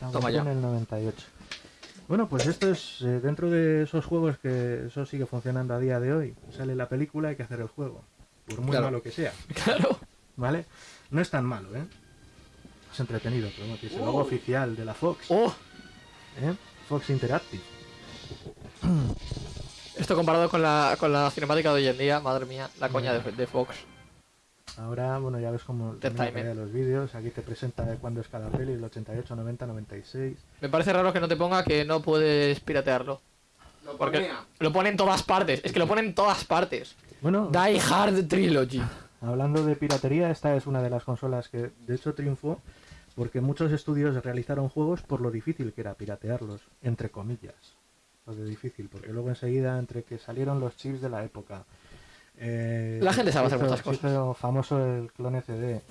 La Toma ya. en el 98. Bueno, pues esto es eh, dentro de esos juegos que eso sigue funcionando a día de hoy. Sale la película, hay que hacer el juego. Por muy Claro. malo que sea, Claro. ¿vale? No es tan malo, ¿eh? Es entretenido, pero no, tiene el logo oficial de la Fox, Oh, ¿eh? Fox Interactive. esto comparado con la, con la cinemática de hoy en día, madre mía, la coña de, de Fox. Ahora, bueno, ya ves timing. aparecen los vídeos. Aquí te presenta de cuándo es cada peli, el 88, 90, 96. Me parece raro que no te ponga que no puedes piratearlo. Lo Porque ponía. lo pone en todas partes. Es que lo pone en todas partes. Bueno, Die Hard Trilogy. hablando de piratería, esta es una de las consolas que de hecho triunfó porque muchos estudios realizaron juegos por lo difícil que era piratearlos, entre comillas. Lo de difícil, porque luego enseguida, entre que salieron los chips de la época. eh, La gente sabe hacer muchas hizo famoso el clone CD.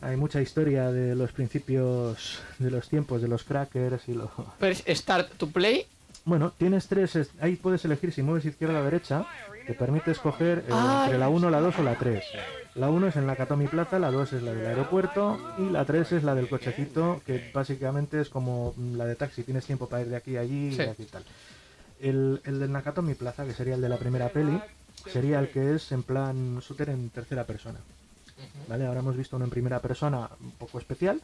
Hay mucha historia de los principios de los tiempos de los crackers y lo, Press Start to Play. Bueno, tienes tres. es- Ahí puedes elegir si mueves izquierda o derecha. Te permite escoger eh, Ay. entre la 1, la 2 o la 3. La 1 es en la Katomi Plaza, la 2 es la del aeropuerto y la 3 es la del cochecito, que básicamente es como la de taxi. Tienes tiempo para ir de aquí a allí y de aquí y tal. El, el del Nakatomi Plaza, que sería el de la primera peli, sería el que es en plan shooter en tercera persona. ¿Vale? Ahora hemos visto uno en primera persona un poco especial.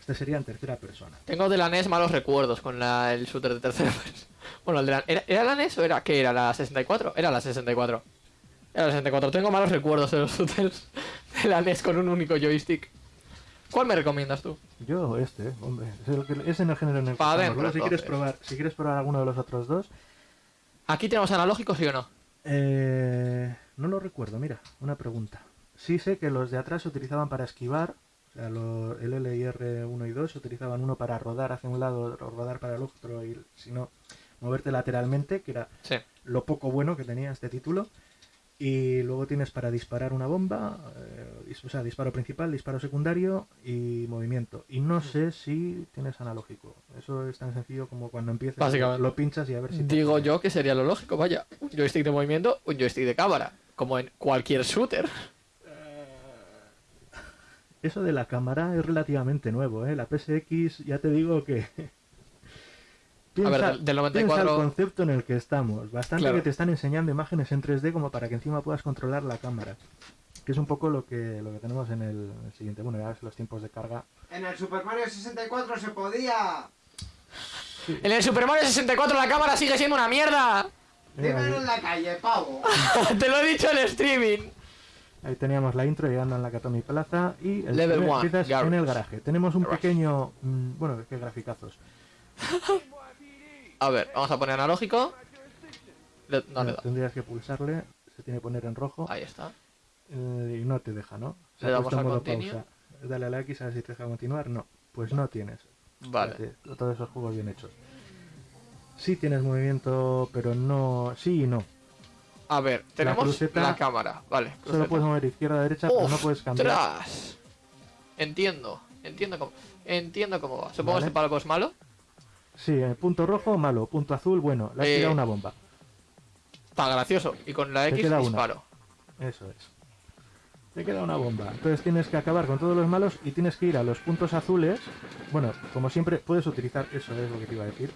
Este sería en tercera persona. Tengo de la NES malos recuerdos con la- el shooter de tercera persona. Bueno, el de la, ¿era, ¿era la NES o era qué? ¿Era la 64? Era la 64. Era la 64. Tengo malos recuerdos de los shooters la NES con un único joystick. ¿Cuál me recomiendas tú? Yo este, hombre, es, el que- es en el género en el que Pa' estamos. adentro, Luego, si quieres probar, si quieres probar alguno de los otros dos, ¿Aquí tenemos analógico, sí o no? eh, no lo recuerdo, mira, una pregunta. Sí sé que los de atrás se utilizaban para esquivar, o sea, lo- el L y R 1 y 2 se utilizaban uno para rodar hacia un lado, o rodar para el otro y si no, moverte lateralmente, que era Sí. lo poco bueno que tenía este título. Y luego tienes para disparar una bomba, eh, o sea, disparo principal, disparo secundario y movimiento. Y no sé si tienes analógico. Eso es tan sencillo como cuando empiezas, Básicamente. lo pinchas y a ver si... Digo yo que sería lo lógico, vaya. Un joystick de movimiento, un joystick de cámara. Como en cualquier shooter. Eso de la cámara es relativamente nuevo, ¿eh? La PSX, ya te digo que... A ver, del- del 94 piensa el concepto en el que estamos. Bastante Claro. que te están enseñando imágenes en 3D como para que encima puedas controlar la cámara. Que es un poco lo que, lo que tenemos en el, en el siguiente. Bueno, ya ves los tiempos de carga. En el Super Mario 64 se podía. En el Super Mario 64 la cámara sigue siendo una mierda. Dímelo en la calle, pavo. Te lo he dicho en streaming. ahí teníamos la intro llegando en la Katomi Plaza y el Level one, en el garaje. Tenemos un Garage. pequeño... mm, bueno, qué graficazos. A ver, vamos a poner analógico. Le- no le da. Tendrías que pulsarle, se tiene que poner en rojo Ahí está. eh, y no te deja, ¿no? Se Le damos a modo pausa. Dale a la X a ver si te deja continuar. No, pues no tienes. Vale. Fíjate, todos esos juegos bien hechos. Sí tienes movimiento, pero no... Sí y no. A ver, tenemos la, cruceta- cámara. Vale. Solo cruceta. puedes mover izquierda a derecha, pero no puedes cambiar. ¡Ostras! Entiendo. Entiendo cómo. Entiendo cómo va. Supongo Vale. que este palco es malo. Sí, eh, punto rojo, malo. Punto azul, bueno. Le has Eh, tirado una bomba. Está gracioso. Y con la Te X queda una. disparo. Eso es. Te queda una bomba. Entonces tienes que acabar con todos los malos y tienes que ir a los puntos azules. Bueno, como siempre, puedes utilizar... Eso es lo que te iba a decir.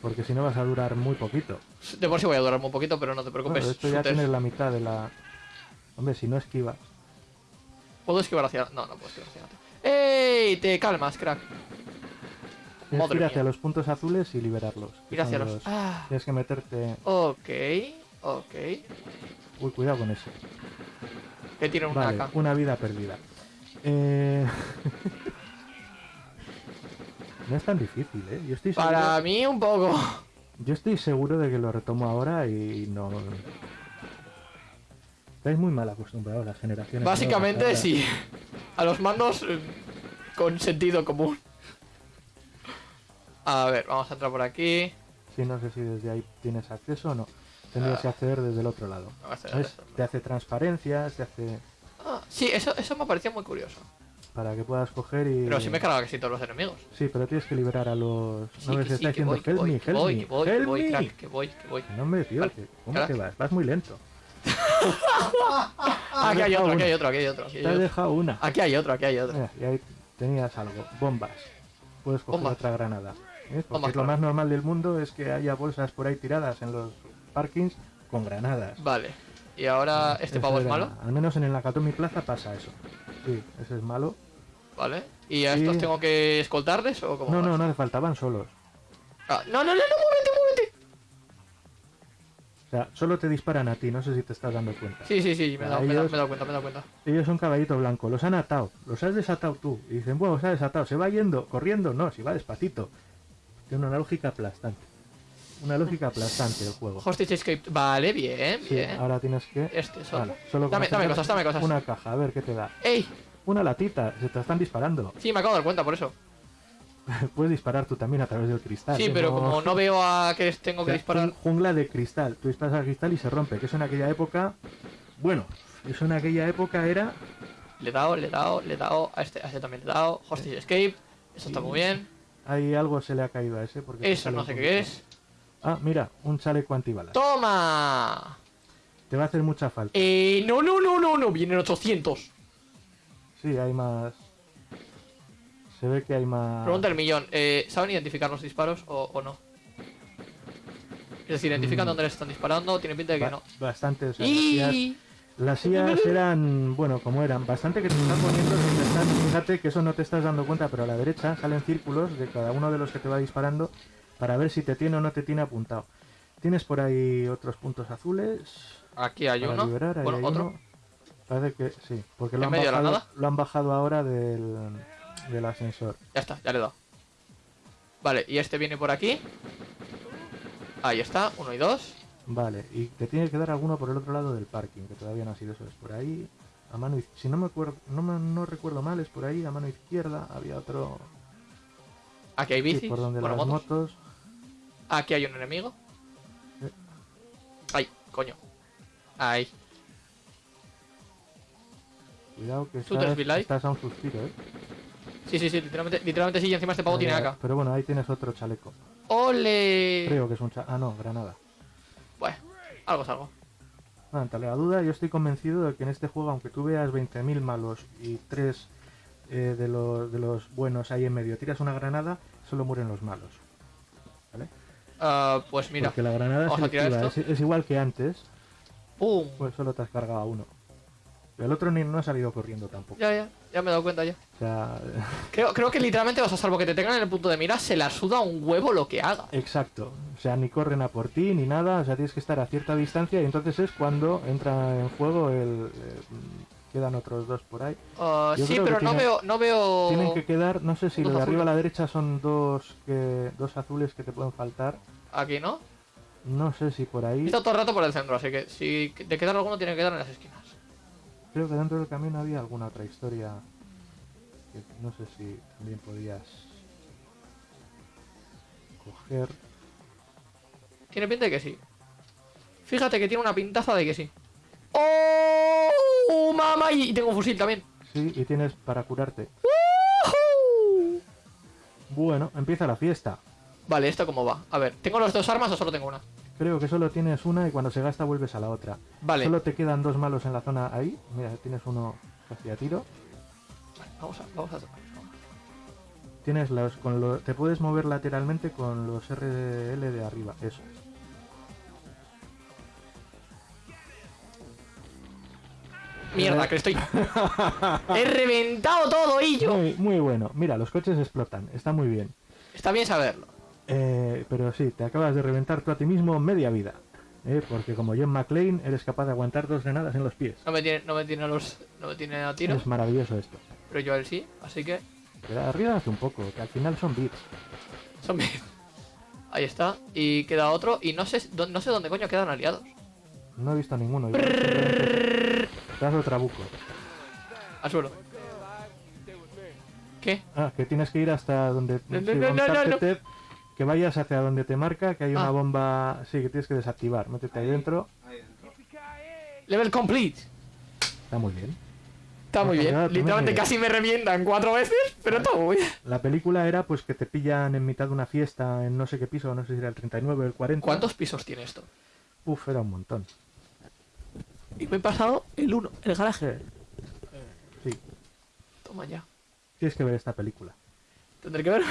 Porque si no vas a durar muy poquito. De por sí voy a durar muy poquito, pero no te Bueno, preocupes. de esto ya tienes la mitad de la... Hombre, si no esquivas. ¿Puedo esquivar hacia.? No, no puedo esquivar hacia. ¡Ey! Te calmas, crack. Tienes Madre que ir hacia mía. los puntos azules y liberarlos. Ir hacia los. Ah. Tienes que meterte... Ok. Ok. Uy, cuidado con ese. Que tiene una Vale, una vida perdida. Eh... no es tan difícil, ¿eh? Yo estoy seguro, Para mí, un poco. yo estoy seguro de que lo retomo ahora y no... Estáis muy mal acostumbrados las generaciones. Básicamente, nuevas, sí. A los mandos eh, con sentido común. A ver, vamos a entrar por aquí. Sí, no sé si desde ahí tienes acceso o no. Tendrías Ah. que acceder desde el otro lado. Te hace transparencias, te hace... Ah, sí, eso, eso me parecía muy curioso. para que puedas coger y... Pero sí me he cargado casi todos los enemigos. Sí, pero tienes que liberar a los... Sí, no que sí, está que diciendo voy, que help voy, me, que help voy, me, que voy, que voy, me". crack, que voy, que voy. No, hombre, tío, Vale, que- ¿cómo crack. te vas? Vas muy lento. Aquí hay otro, aquí hay otro, aquí hay otro. Aquí hay Te otro. dejado una. Aquí hay otro, aquí hay otro. Mira, y ahí tenías algo. Bombas. Puedes coger Bombas. otra granada. ¿Ves? Porque Bombas, lo claro. más normal del mundo es que haya bolsas por ahí tiradas en los parkings con granadas. Vale. Y ahora este pavo es malo. Al menos en el Nakatomi Plaza pasa eso. Sí, ese es malo. Vale. ¿Y a Sí. estos tengo que escoltarles o cómo No, no, no hace falta, van solos. Ah, no, no, no, no, muévete, muévete. O sea, solo te disparan a ti, no sé si te estás dando cuenta. Sí, sí, sí, me he dado, me dado- ellos- me he dado cuenta, me he dado cuenta. Ellos son caballito blanco, los han atado, los has desatado tú. Y dicen, bueno, se ha desatado, se va yendo, corriendo, no, si va despacito. Tiene una lógica aplastante. Una lógica aplastante el juego. Hostage Escape. Vale, bien, Sí, bien. ahora tienes que... Este solo. Vale, solo Dame- cosas, dame cosas. Una caja, a ver qué te da. ¡Ey! Una latita, se te están disparando. Sí, me acabo de dar cuenta por eso. Puedes disparar tú también a través del cristal. Sí, ¿eh? pero No- como no veo a que tengo O que disparar. jun- Jungla de cristal. Tú disparas al cristal y se rompe. Que eso en aquella época... Bueno, eso en aquella época era... Le he dado, le he dado, le he dado. A este, a este también le he dado. Hostage Escape. Eso está muy bien. Ahí algo se le ha caído a ese. Porque Eso no sé qué es. Ah, mira, un chaleco antibalas. ¡Toma! Te va a hacer mucha falta. Eh, no, no, no, no, no. Vienen 800. Sí, hay más... Se ve que hay más... Pregunta el millón. Eh, ¿Saben identificar los disparos o, o no? Es decir, ¿identifican Mm. dónde les están disparando? Tiene pinta de que Ba- no. Bastante, o sea, Y... las IAs eran, bueno, como eran, bastante que te están poniendo, te están- fíjate que eso no te estás dando cuenta, pero a la derecha salen círculos de cada uno de los que te va disparando para ver si te tiene o no te tiene apuntado. Tienes por ahí otros puntos azules Aquí hay uno. liberar, ahí bueno, hay otro. uno. Parece que sí, porque lo ¿En han, bajado, lo han bajado ahora del, del ascensor. Ya está, ya le he dado. Vale, y este viene por aquí. Ahí está, uno y dos. Vale, y te tiene que dar alguno por el otro lado del parking, que todavía no ha sido eso. Es por ahí, a mano iz- Si no me acuerdo, no, me- no recuerdo mal, es por ahí, a mano izquierda. Había otro Aquí hay sí, bicis. por donde bueno, las motos. motos. Aquí hay un enemigo. Eh. Ay, coño. Ahí. Cuidado que estás, estás a un suspiro, ¿eh? Sí, sí, sí, literalmente, literalmente sí, y encima este pavo tiene acá. Pero bueno, ahí tienes otro chaleco. ¡Ole! Creo que es un cha- Ah, no, granada. Algo es algo. No, ante la duda, yo estoy convencido de que en este juego, aunque tú veas 20.000 malos y 3 de, los, de los buenos ahí en medio, tiras una granada, solo mueren los malos. ¿Vale? Ah, pues mira. Porque la granada esto. es, es igual que antes, ¡Pum! pues solo te has cargado a uno. El otro ni no ha salido corriendo tampoco. Ya, ya, ya me he dado cuenta ya. O sea, Creo, creo que literalmente vas a salvo que te tengan en el punto de mira, se la suda un huevo lo que haga. exacto. O sea, ni corren a por ti ni nada. O sea, tienes que estar a cierta distancia y entonces es cuando entra en juego el... eh, quedan otros dos por ahí. Ah, sí, pero no veo, no veo. Tienen que quedar, no sé si lo Dos de arriba a la derecha son dos que dos azules que te pueden faltar. Aquí, ¿no? No sé si por ahí. Está todo el rato por el centro, así que si te quedar alguno tiene que quedar en las esquinas. Creo que dentro del camino había alguna otra historia que no sé si también podías coger. Tiene pinta de que sí. Fíjate que tiene una pintaza de que sí. ¡Oh! ¡Mamá! Y tengo un fusil también. Sí, y tienes para curarte. ¡Woohoo! Bueno, empieza la fiesta. Vale, ¿esto cómo va? A ver, ¿tengo las dos armas o solo tengo una? Creo que solo tienes una y cuando se gasta vuelves a la otra. Vale, Solo te quedan dos malos en la zona ahí. Mira, tienes uno hacia tiro. vamos a, vamos a Tienes los con lo- te puedes mover lateralmente con los RL de arriba, eso. Mierda, que estoy. He reventado todo y yo. Muy, muy bueno. Mira, los coches explotan, está muy bien. Está bien saberlo. Eh, pero sí, te acabas de reventar tú a ti mismo media vida. ¿eh? Porque como John McClane eres capaz de aguantar dos granadas en los pies. No me tiene, no me tiene a los. No me tiene a tiro. Es maravilloso esto. Pero yo a él sí, así que. Pero arríbate un poco, que al final son bits. Son bien. Ahí está. Y queda otro. Y no sé, no sé dónde coño quedan aliados. No he visto ninguno. das otro trabuco. Al suelo. ¿Qué? Ah, que tienes que ir hasta donde... No, no, no, no, Que vayas hacia donde te marca, que hay una Ah. bomba... Sí, que tienes que desactivar. Métete ahí dentro. Ahí dentro. Level complete. Está muy bien. Está muy bien. Literalmente casi me revientan cuatro veces, pero todo muy bien. La película era pues que te pillan en mitad de una fiesta en no sé qué piso, no sé si era el 39 o el 40. ¿Cuántos pisos tiene esto? Uf, era un montón. Y me he pasado el uno, el garaje. Sí, Toma ya. tienes que ver esta película. Tendré que ver.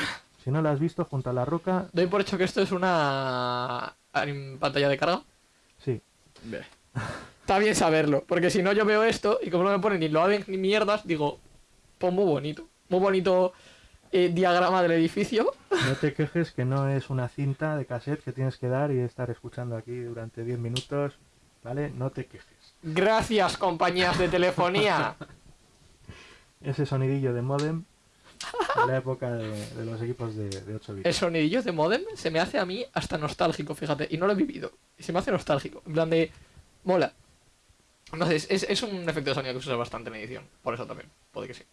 Si no la has visto, junto a la roca, Doy por hecho que esto es una pantalla de carga. sí. Está bien saberlo, porque si no yo veo esto y como no me ponen ni lo hacen ni mierdas, digo, pues muy bonito. Muy bonito eh, diagrama del edificio. No te quejes que no es una cinta de cassette que tienes que dar y estar escuchando aquí durante 10 minutos, ¿vale? No te quejes. Gracias, compañías de telefonía. Ese sonidillo de modem la época de, de los equipos de, de 8 bits. El sonidillo de modem se me hace a mí hasta nostálgico, fíjate, y no lo he vivido. Y se me hace nostálgico. En plan de. Mola. No sé, es, un efecto de sonido que se usa bastante en edición. Por eso también. Puede que sí.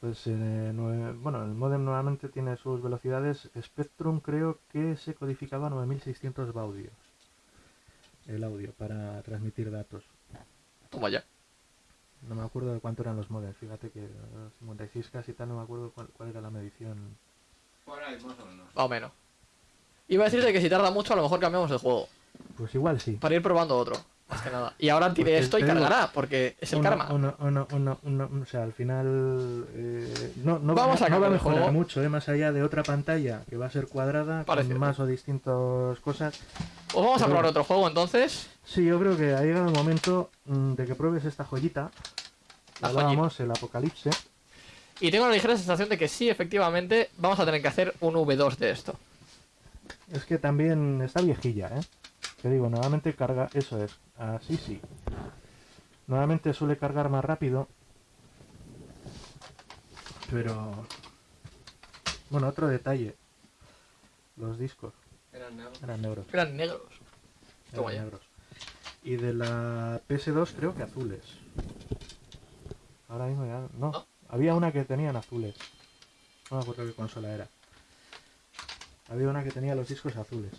Pues, eh, bueno, el modem nuevamente tiene sus velocidades. Spectrum creo que se codificaba a 9600 baudios. El audio para transmitir datos. Toma ya. No me acuerdo de cuánto eran los modems. Fíjate que eh, 56 casi tal, no me acuerdo cuál, cuál era la medición. Por ahí, más o menos. Más o menos. Iba a decirte que si tarda mucho, a lo mejor cambiamos de juego. Pues igual sí. Para ir probando otro. Más que nada. Y ahora tire Pues esto y cargará, porque es el Uno- karma. uno- uno- o sea, al final eh, no, no, Vamos va, a no va a mejorar juego. mucho, eh, más allá de otra pantalla que va a ser cuadrada Parece. con más o distintas cosas. Pues vamos a probar otro juego entonces. Sí, yo creo que ha llegado el momento mm, de que pruebes esta joyita. La Hablábamos, el apocalipse. Y tengo la ligera sensación de que sí, efectivamente, vamos a tener que hacer un V2 de esto. Es que también está viejilla, ¿eh? Te digo, nuevamente carga, eso es, así sí. Normalmente suele cargar más rápido. Pero... Bueno, otro detalle. Los discos Eran negros. eran negros. Eran negros. Eran negros. Y de la PS2 creo que azules. Ahora mismo ya... No, ¿No? había una que tenían azules. No me acuerdo qué consola era. Había una que tenía los discos azules.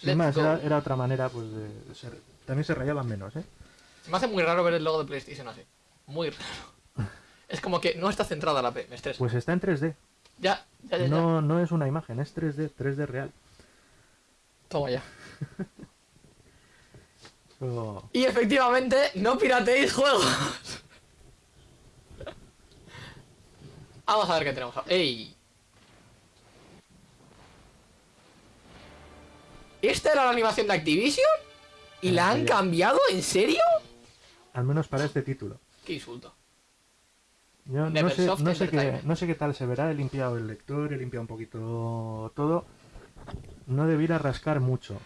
Sin más, era, era otra manera pues de... ser- También se rayaban menos, ¿eh? Se me hace muy raro ver el logo de PlayStation así. Muy raro. Es como que no está centrada la P, me estresa. Pues está en 3D. ya, ya, ya, ya. No, no es una imagen, es 3D, 3D real. Toma ya. Y efectivamente, no pirateéis juegos. Vamos a ver qué tenemos. ¡Ey! ¿Esta era la animación de Activision? ¿Y la han cambiado? ¿En serio? Al menos para este título. ¡Qué insulto! Yo no sé, no, sé qué, no sé qué tal se verá, he limpiado el lector, he limpiado un poquito todo. No debiera rascar mucho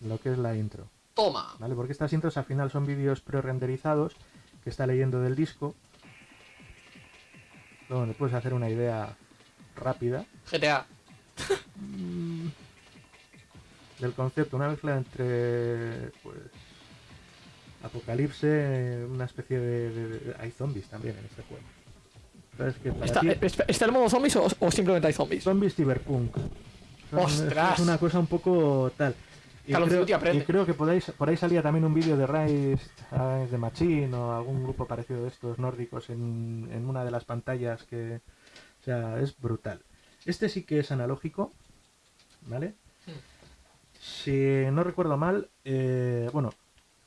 lo que es la intro, Toma. ¿vale? Porque estas intros al final son vídeos pre-renderizados que está leyendo del disco. Donde puedes hacer una idea rápida GTA. Del concepto, una mezcla entre pues apocalipse, una especie de, de- de- hay zombies también en este juego. ¿Sabes que para ¿Está, ti- ¿Está el modo zombies o, o simplemente hay zombies? Zombies Cyberpunk. Son- ¡Ostras! Es una cosa un poco tal. Y creo, y que podáis, por ahí salía también un vídeo de Rise the Machine o algún grupo parecido de estos nórdicos en, en una de las pantallas que... O sea, es brutal. Este sí que es analógico, ¿vale? Si no recuerdo mal, eh, bueno,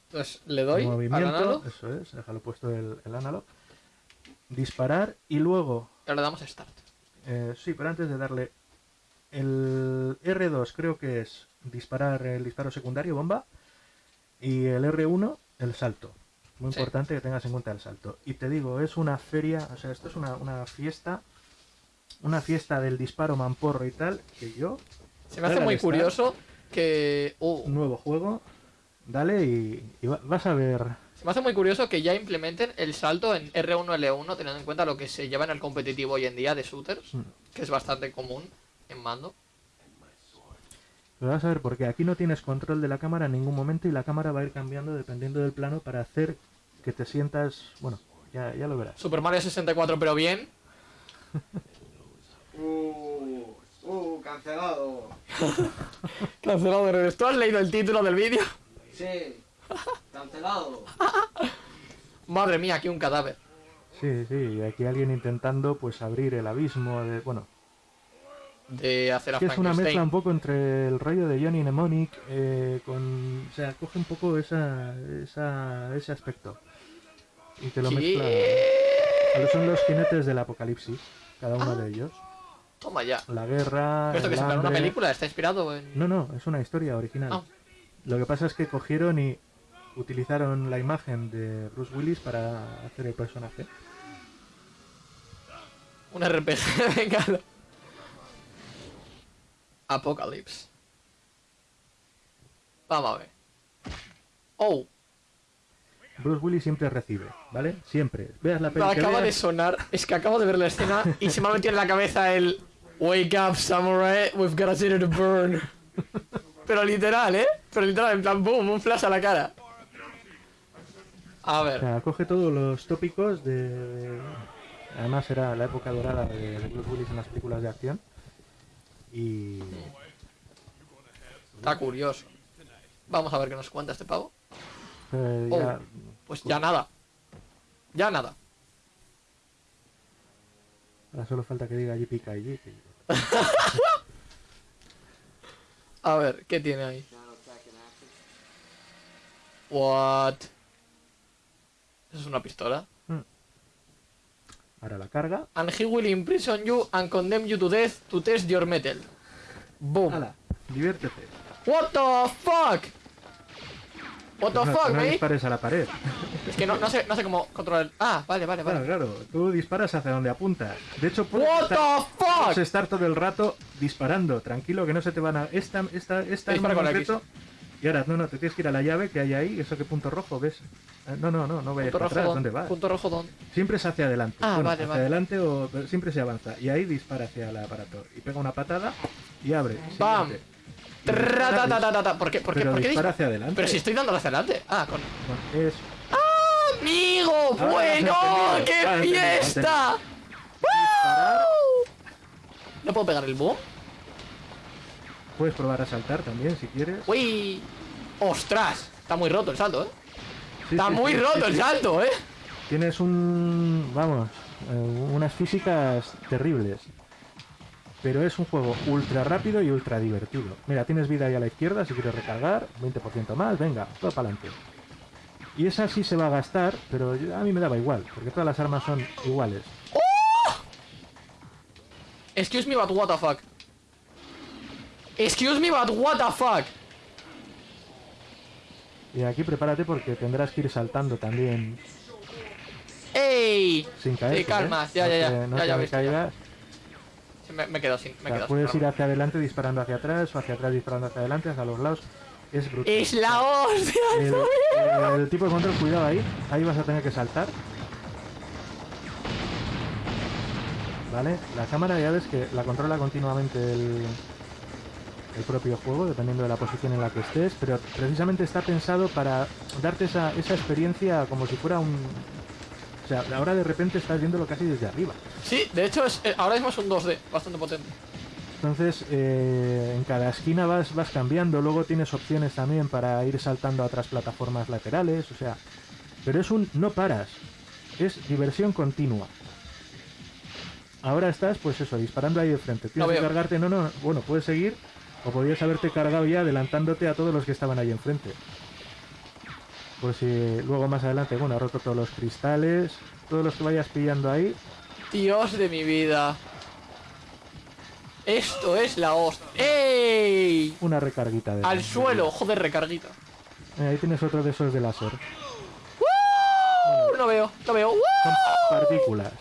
Entonces le doy al movimiento, analog eso es, déjalo puesto el, el analog, disparar y luego ahora le damos start. eh, sí, pero antes de darle el R2 creo que es disparar el disparo secundario, bomba, y el R1 el salto. Muy Sí. importante que tengas en cuenta el salto. Y te digo, es una feria, o sea, esto es una, una fiesta, una fiesta del disparo mamporro y tal, que yo, Se me hace al muy curioso que... uh, un nuevo juego, dale y, y va- vas a ver. Se me hace muy curioso que ya implementen el salto en R1 L1 teniendo en cuenta lo que se lleva en el competitivo hoy en día de shooters, Mm. que es bastante común en mando. Pero vas a ver, porque aquí no tienes control de la cámara en ningún momento y la cámara va a ir cambiando dependiendo del plano para hacer que te sientas. Bueno, ya, ya lo verás. Super Mario 64 pero bien. Uh, uh, cancelado. Cancelado redes. ¿Tú has leído el título del vídeo? Sí, cancelado. Madre mía, aquí un cadáver. Sí, sí, y aquí alguien intentando pues abrir el abismo de. Bueno, De hacer a que es una mezcla un poco entre el rollo de Johnny Mnemonic eh, con. O sea, coge un poco esa, esa, ese aspecto. Y te lo mezcla. ¿Qué? Son los jinetes del apocalipsis, cada uno de ellos. Toma ya. La guerra. ¿Pero esto que es una película? ¿Está inspirado en...? No, no, es una historia original. Ah. Lo que pasa es que cogieron y utilizaron la imagen de Bruce Willis para hacer el personaje. Un RPG, venga. Apocalypse. Vamos a ver. Oh, Bruce Willis siempre recibe, ¿vale? Siempre. Veas la que acaba de sonar. Es que acabo de ver la escena y se me ha metido en la cabeza el Wake up, samurai, we've got a city to burn. Pero literal, ¿eh? Pero literal, en plan, boom, un flash a la cara. A o ver, sea, coge todos los tópicos de... de- Además era la época dorada de, de Bruce Willis en las películas de acción. Y... está curioso. Vamos a ver qué nos cuenta este pavo. eh, Oh. ya- Pues ya nada. Ya nada. ahora solo falta que diga JPKG. que- A ver, ¿qué tiene ahí? What? ¿Eso es una pistola? Ahora la carga. And he will imprison you and condemn you to death to test your metal. Boom. Diviértete. What the fuck? What the fuck, no dispares a la pared. Es que no, no sé, no sé cómo controlar. Ah, vale, vale, Claro, vale. claro. Tú disparas hacia donde apuntas. De hecho, puedes What estar, the puedes fuck? estar todo el rato disparando. Tranquilo, que no se te van a... Esta, esta, esta Dispara con concreto Y ahora, no, no, te tienes que ir a la llave que hay ahí, eso que punto rojo, ¿ves? Eh, No, no, no, no vayas Punto para rojo, atrás, ¿dónde? ¿dónde vas? Punto rojo, ¿dónde? Siempre es hacia adelante. Ah, Bueno, vale, hacia vale. adelante o siempre se avanza. Y ahí dispara hacia el aparato. Y pega una patada y abre. ¡Bam! Siguiente. ¿Por qué? ¿Por qué? Pero ¿Por qué dispara hacia adelante. Pero si estoy dando hacia adelante. Ah, con. Bueno, es... ¡Amigo! Has ¡Bueno! ¡Qué fiesta! ¿No puedo pegar el boom? Puedes probar a saltar también si quieres. ¡Uy! ¡Ostras! Está muy roto el salto, ¿eh? Sí, Está sí, muy sí, roto el salto, ¿eh? Tienes un... vamos, eh, unas físicas terribles. Pero es un juego ultra rápido y ultra divertido. Mira, tienes vida ahí a la izquierda si quieres recargar, 20% más, venga, todo para adelante. Y esa sí se va a gastar, pero a mí me daba igual, porque todas las armas son iguales. Excuse me, but what the fuck? Excuse me, but what the fuck? Y aquí prepárate porque tendrás que ir saltando también ¡Ey! sin caer. Sí, calma, ya, ya, ya, No ya, te ya me ves, ya. caigas. Sí, Me, me quedo sin. Me O sea, quedo puedes sin ir hacia adelante disparando hacia atrás o hacia atrás disparando hacia adelante, hacia los lados. Es brutal. ¡Es la hostia! El, el tipo de control, cuidado ahí. Ahí vas a tener que saltar. Vale, la cámara ya ves que la controla continuamente el, el propio juego, dependiendo de la posición en la que estés, pero precisamente está pensado para darte esa, esa experiencia como si fuera un... O sea, ahora de repente estás viéndolo casi desde arriba. Sí, de hecho, es, eh, ahora mismo es un 2D, bastante potente. Entonces, eh, en cada esquina vas, vas cambiando, luego tienes opciones también para ir saltando a otras plataformas laterales, o sea, pero es un no paras, es diversión continua. Ahora estás, pues eso, disparando ahí de frente. Tienes Lo que cargarte, no, no, bueno, puedes seguir, o podrías haberte cargado ya adelantándote a todos los que estaban ahí enfrente. Pues si luego más adelante, bueno, ha roto todos los cristales, todos los que vayas pillando ahí, Dios de mi vida. Esto es la hostia. ¡Ey! una recarguita de... Al suelo, joder, recarguita. Eh, Ahí tienes otro de esos de láser. ¡Uh! No veo, no veo. Son partículas.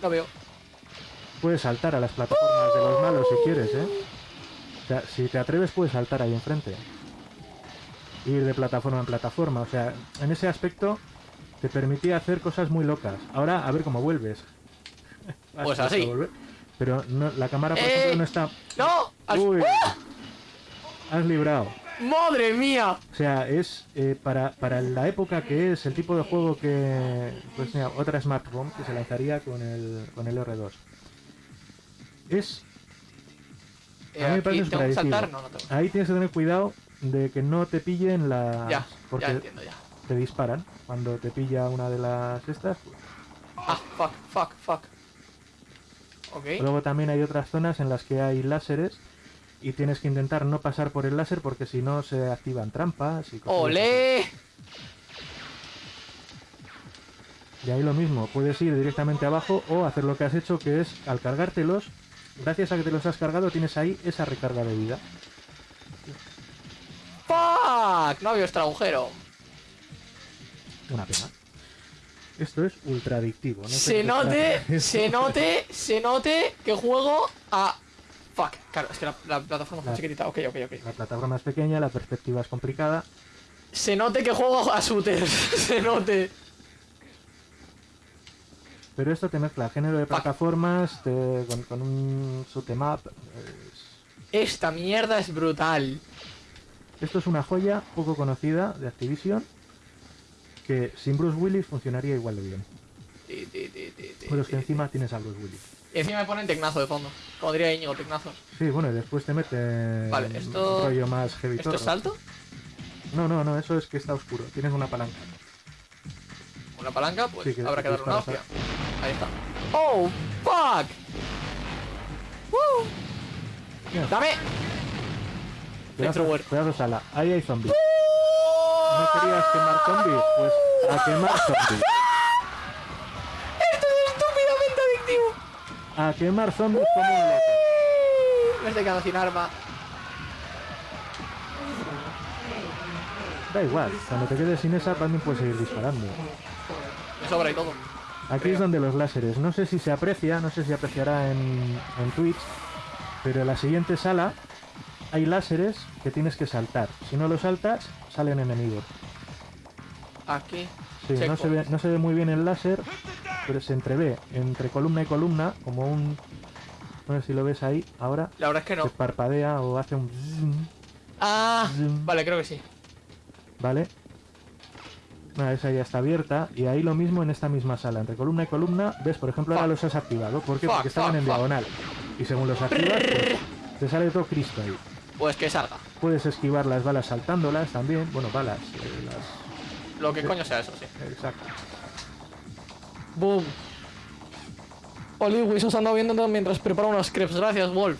No veo. Puedes saltar a las plataformas de los malos si quieres, ¿eh? O sea, si te atreves puedes saltar ahí enfrente. Ir de plataforma en plataforma. O sea, en ese aspecto te permitía hacer cosas muy locas. Ahora, a ver cómo vuelves. Pues así. volver. Pero no- la cámara, por ¡Eh! ejemplo, no está... ¡No! Uy, ¡Uh! has librado. ¡Madre mía! O sea, es eh, para, para la época que es el tipo de juego que. Pues mira, otra Smart Bomb que se lanzaría con el, con el R2. Es. Eh, a mí me parece tengo que saltar, no, no tengo. Ahí tienes que tener cuidado de que no te pillen la. Ya, porque ya entiendo ya. te disparan. Cuando te pilla una de las estas. pues. Ah, fuck, fuck, fuck. Ok. Luego también hay otras zonas en las que hay láseres. Y tienes que intentar no pasar por el láser porque si no se activan trampas y cosas. ¡Olé! Y ahí lo mismo, puedes ir directamente abajo o hacer lo que has hecho, que es al cargártelos, gracias a que te los has cargado, tienes ahí esa recarga de vida. ¡Fuck! No había agujero. Una pena. Esto es ultra adictivo. No Se note, se note, se note que juego a... Fuck, claro, es que la, la plataforma es La- chiquitita. Ok, ok, ok. La plataforma es pequeña, la perspectiva es complicada. Se note que juego a shooters. se note. Pero esto te mezcla género de plataformas te- con, con un shoot 'em up. es- Esta mierda es brutal. Esto es una joya poco conocida de Activision que sin Bruce Willis funcionaría igual de bien. Ti, ti, ti, ti, ti, Pero es que encima tienes a Bruce Willis. Y encima me ponen tecnazo de fondo. Como diría Íñigo, tecnazo. Sí, bueno, y después te mete Vale, un esto- rollo más heavy ¿Esto es salto? No, no, no, eso es que está oscuro. Tienes una palanca. Una palanca, pues Sí, que- habrá que darle una hostia. Ahí está. ¡Oh, fuck! ¡Woo! ¡Dame! Pedazo, pedazo sala. Ahí hay zombies. ¿No querías quemar zombies? Pues a quemar zombies. ¡Esto es estúpidamente adictivo! A quemar zombies como un loco. Me estoy quedando sin arma. Da igual, cuando te quedes sin esa también puedes seguir disparando. Sobra y todo. Aquí es donde los láseres. No sé si se aprecia, no sé si apreciará en, en Twitch, pero la siguiente sala hay láseres que tienes que saltar. Si no los saltas, salen enemigos. Aquí. Sí, no se, ve, no se ve muy bien el láser, pero se entrevé entre columna y columna como un... No sé si lo ves ahí, ahora La verdad es que se no. parpadea o hace un... Ah, vale, creo que sí. ¿Vale? Nada, esa ya está abierta y ahí lo mismo en esta misma sala, entre columna y columna, ves, por ejemplo, ahora los has activado. ¿Por qué? Fuck, Porque estaban fuck, en diagonal. Y según los activas, pues, te sale todo Cristo ahí. Pues que salga. Puedes esquivar las balas saltándolas también. Bueno, balas. eh, las... Lo que coño sea eso, sí. Exacto. Boom. Oliwis os ando viendo mientras preparo unos crepes. Gracias, Wolf.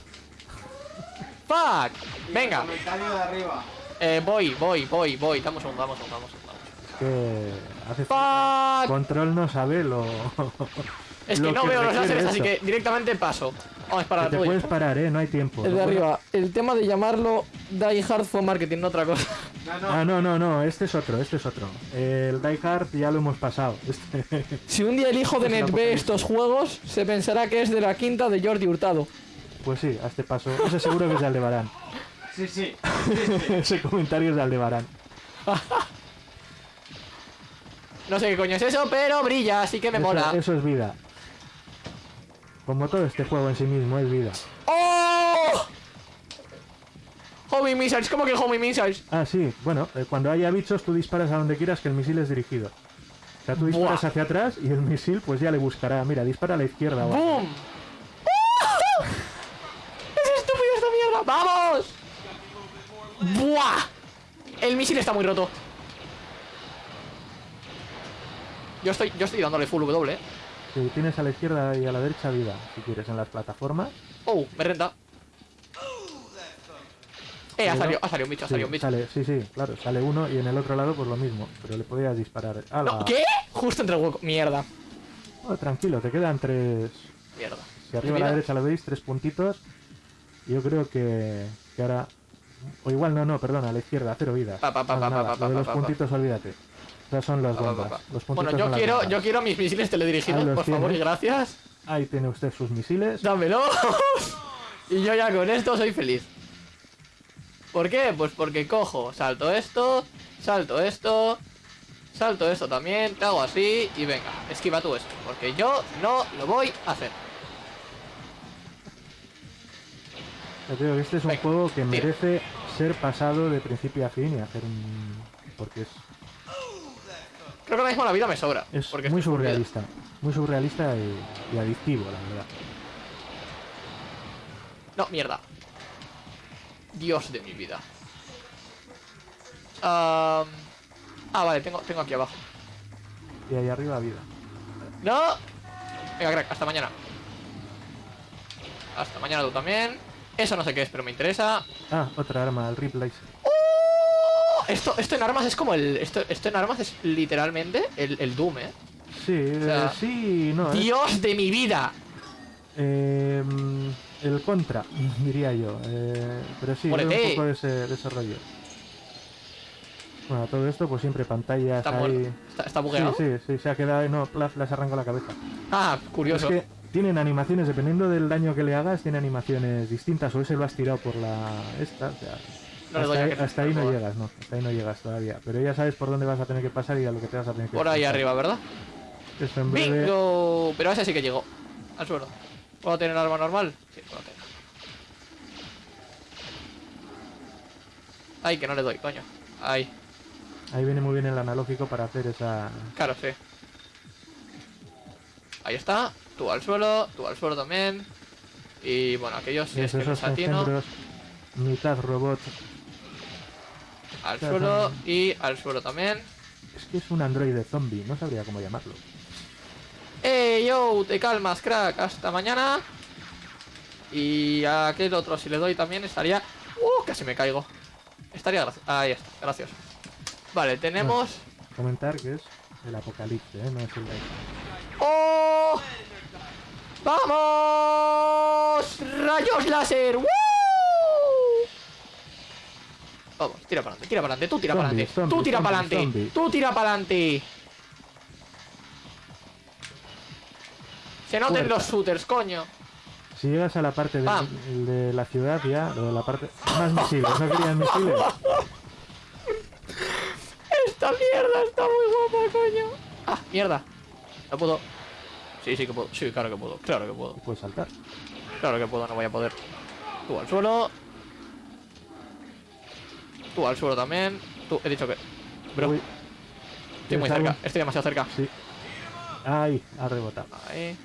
Fuck. Venga. Comentario de arriba. Eh, voy, voy, voy, voy. Damos un segundo, damos un segundo, damos un segundo. Es que hace Fuck. control no sabe lo. Es que lo no veo los láseres, así que directamente paso. Vamos a Que disparar te puedes parar, eh, no hay tiempo. El de arriba. El tema de llamarlo Die Hard for Marketing, no otra cosa. No, no. Ah, no, no, no, este es otro, este es otro. El Die Hard ya lo hemos pasado. Este... Si un día el hijo de Es la Net ve estos juegos, se pensará que es de la quinta de Jordi Hurtado. Pues sí, a este paso. Ese seguro que es de Aldebarán. Sí, sí. Ese comentario es de Aldebarán. No sé qué coño es eso, pero brilla, así que me Eso, mola. eso es vida. Como todo este juego en sí mismo es vida. ¡Oh! Homing Missiles, ¿cómo que Homing Missiles? Ah, sí, bueno, eh, cuando haya bichos tú disparas a donde quieras que el misil es dirigido. O sea, tú disparas Buah. hacia atrás y el misil pues ya le buscará. Mira, dispara a la izquierda. ¡Boom! ¡Oh! ¡Es estúpido esta mierda! ¡Vamos! ¡Buah! El misil está muy roto. Yo estoy, yo estoy dándole full W, ¿eh? Sí, tienes a la izquierda y a la derecha vida, si quieres, en las plataformas. Oh, me renta. Eh, ha salido, ¿no? ha salido un bicho, ha salido un bicho. sale, sí, sí, claro, sale uno y en el otro lado pues lo mismo, pero le podías disparar. ¡Hala! No, ¿Qué? Justo entre el hueco. Mierda. Oh, tranquilo, te quedan tres... Mierda. Si arriba a la derecha lo veis, tres puntitos. Yo creo que, que ahora... O igual no, no, perdona, a la izquierda, cero vida. Pa, pa, pa, pa, nada, pa, pa, lo de los puntitos, olvídate. Esas son las bombas. Los Bueno, yo quiero, bombas. yo quiero mis misiles teledirigidos, por favor y gracias. Ahí tiene usted sus misiles. Dámelo. y yo ya con esto soy feliz. ¿Por qué? Pues porque cojo, salto esto, salto esto, salto esto también, te hago así y venga, esquiva tú esto. Porque yo no lo voy a hacer. Este es un Venga, juego que merece ser pasado de principio a fin y hacer un... Porque es, Creo que ahora mismo la vida me sobra. es porque muy surrealista. Muy surrealista y, y adictivo, la verdad. No, mierda. Dios de mi vida. Am, ah, vale, tengo, tengo aquí abajo. Y ahí arriba vida. ¡No! Venga, crack, hasta mañana. Hasta mañana tú también. Eso no sé qué es, pero me interesa. Ah, otra arma, el. ¡Oh! Esto, esto en armas es como el. Esto, esto en armas es literalmente el, el Doom, eh. Sí, sea, eh, sí, no. es- ¡Dios de mi vida! Eh, el contra, diría yo. Eh, pero sí, es un poco de ese, de ese rollo. Bueno, todo esto, pues siempre pantallas Está ahí. Está, está Sí, bugueado. sí, sí, se ha quedado. No, plaf, les arranco la cabeza. Ah, Es curioso. que tienen animaciones, dependiendo del daño que le hagas, tiene animaciones distintas. O ese lo has tirado por la. Esta, o sea. No hasta ahí, hasta ahí no llegas, no. Hasta ahí no llegas todavía. Pero ya sabes por dónde vas a tener que pasar y a lo que te vas a tener que Por ahí arriba, ¿verdad? Eso en breve. ¡Bingo! Pero ese sí que llegó. Al suelo. ¿Puedo tener arma normal? Sí, puedo tener. Ay, que no le doy, coño. Ay, Ahí viene muy bien el analógico para hacer esa. claro, sí. Ahí está. Tú al suelo, tú al suelo también. Y bueno, aquellos es esos que atino. engendros, mitad robot. Al suelo y al suelo también. Es que es un androide zombie, no sabría cómo llamarlo. ¡Eh, yo! Te calmas, crack. Hasta mañana. Y a aquel otro, si le doy también, estaría... ¡Uh! Casi me caigo. Estaría gracioso. Ahí está, gracioso. Vale, tenemos... Comentar que es el apocalipsis, ¿eh? no es el de ¡Oh! ¡Vamos! ¡Rayos láser! ¡Woo! Vamos, tira para adelante, tira para adelante, tú tira para adelante, tú tira para adelante, tú tira para adelante. Se noten Puerta. los shooters, coño. Si llegas a la parte de, la ciudad ya, lo de la parte... Más misiles, ¿no querías misiles? Esta mierda está muy guapa, coño. Ah, mierda. No puedo. Sí, sí que puedo. Sí, claro que puedo. Claro que puedo. Puedes saltar. Claro que puedo, no voy a poder. Tú al suelo. Tú al suelo también. Tú, he dicho que. Bro, Uy, estoy muy cerca. Estoy demasiado cerca. Sí. Ay, ha rebotado. Ahí.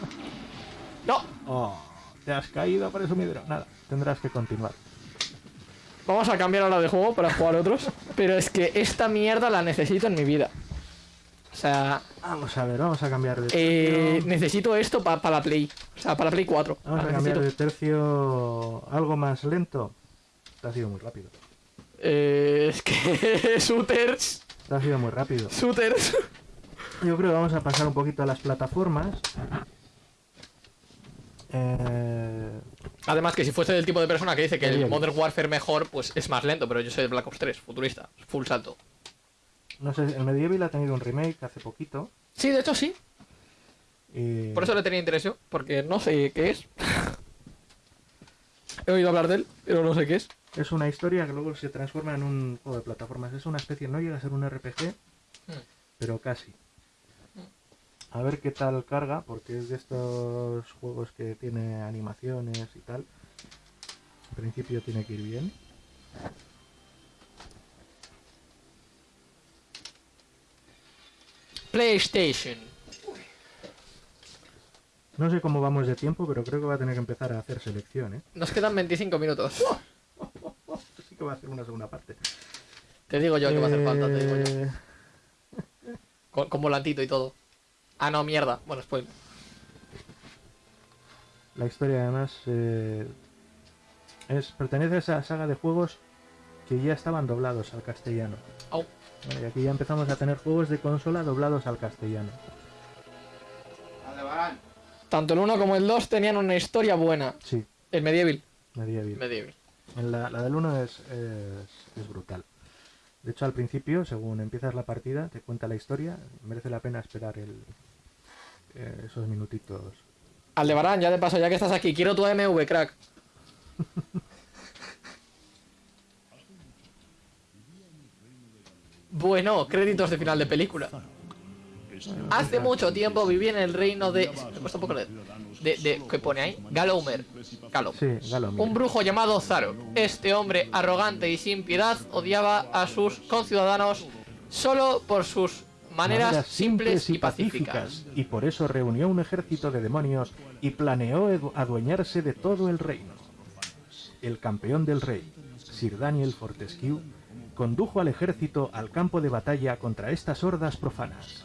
¡No! Oh, te has caído por eso midero. Nada, tendrás que continuar. Vamos a cambiar ahora de juego para jugar otros. Pero es que esta mierda la necesito en mi vida. O sea, Vamos a ver, vamos a cambiar de eh, tercio. necesito esto para la Play. O sea, para la Play 4. Vamos La a cambiar necesito. de tercio algo más lento. Te ha sido muy rápido. Eh, es que. shooters. Te ha sido muy rápido. Shooters. Yo creo que vamos a pasar un poquito a las plataformas. Eh, Además, que si fuese del tipo de persona que dice que el. Modern Warfare mejor, pues es más lento, pero yo soy de Black Ops 3, futurista, full salto. no sé, el Medieval ha tenido un remake hace poquito. Sí, de hecho sí. y- Por eso le tenía interés yo, porque no sé qué es. He oído hablar de él, pero no sé qué es. Es una historia que luego se transforma en un juego de plataformas. Es una especie, no llega a ser un RPG, Hmm. pero casi. A ver qué tal carga, porque es de estos juegos que tiene animaciones y tal. En principio tiene que ir bien. PlayStation. No sé cómo vamos de tiempo, pero creo que va a tener que empezar a hacer selección, ¿eh? Nos quedan 25 minutos. Que va a hacer una segunda parte. Te digo yo que va a hacer falta, te digo yo. Eh, Con, con volantito y todo. Ah, no, mierda. Bueno, pues. La historia además eh, es, pertenece a esa saga de juegos que ya estaban doblados al castellano. Bueno, y aquí ya empezamos a tener juegos de consola doblados al castellano. Tanto el 1 como el 2 tenían una historia buena. Sí, El Medieval. Medieval. Medieval. En la, la del 1 es, es, es brutal. De hecho, al principio, según empiezas la partida, te cuenta la historia. Merece la pena esperar el, eh, esos minutitos. Aldebarán, ya de paso, ya que estás aquí, quiero tu AMV, crack. bueno, créditos de final de película. Hace mucho tiempo viví en el reino de... Me cuesta un poco leer. De, de- ¿Qué pone ahí? Galomer. Galo. Sí. Un brujo llamado Zarok. Este hombre arrogante y sin piedad odiaba a sus conciudadanos solo por sus maneras, simples y pacíficas. Y por eso reunió un ejército de demonios y planeó adueñarse de todo el reino. El campeón del rey, Sir Daniel Fortescue, condujo al ejército al campo de batalla contra estas hordas profanas.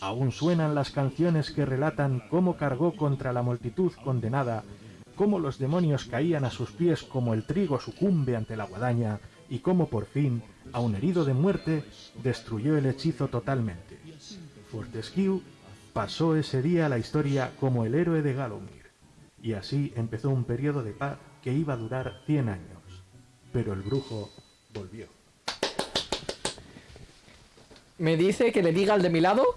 Aún suenan las canciones que relatan cómo cargó contra la multitud condenada, cómo los demonios caían a sus pies como el trigo sucumbe ante la guadaña, y cómo por fin, aun herido de muerte, destruyó el hechizo totalmente. Fortescue pasó ese día a la historia como el héroe de Galomir, y así empezó un periodo de paz que iba a durar 100 años. Pero el brujo volvió. Me dice que le diga al de mi lado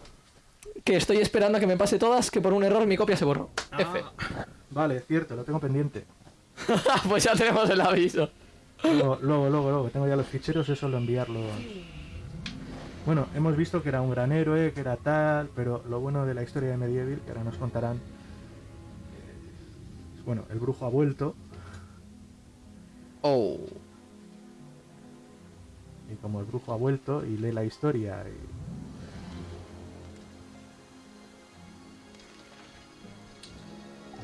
que estoy esperando a que me pase todas, que por un error mi copia se borró. F. Vale, cierto, lo tengo pendiente. pues ya tenemos el aviso. Luego, luego, luego, luego, tengo ya los ficheros, es solo enviarlo. Bueno, hemos visto que era un gran héroe, que era tal, pero lo bueno de la historia de Medieval, que ahora nos contarán, eh, bueno, el brujo ha vuelto, Oh. y como el brujo ha vuelto y lee la historia, y...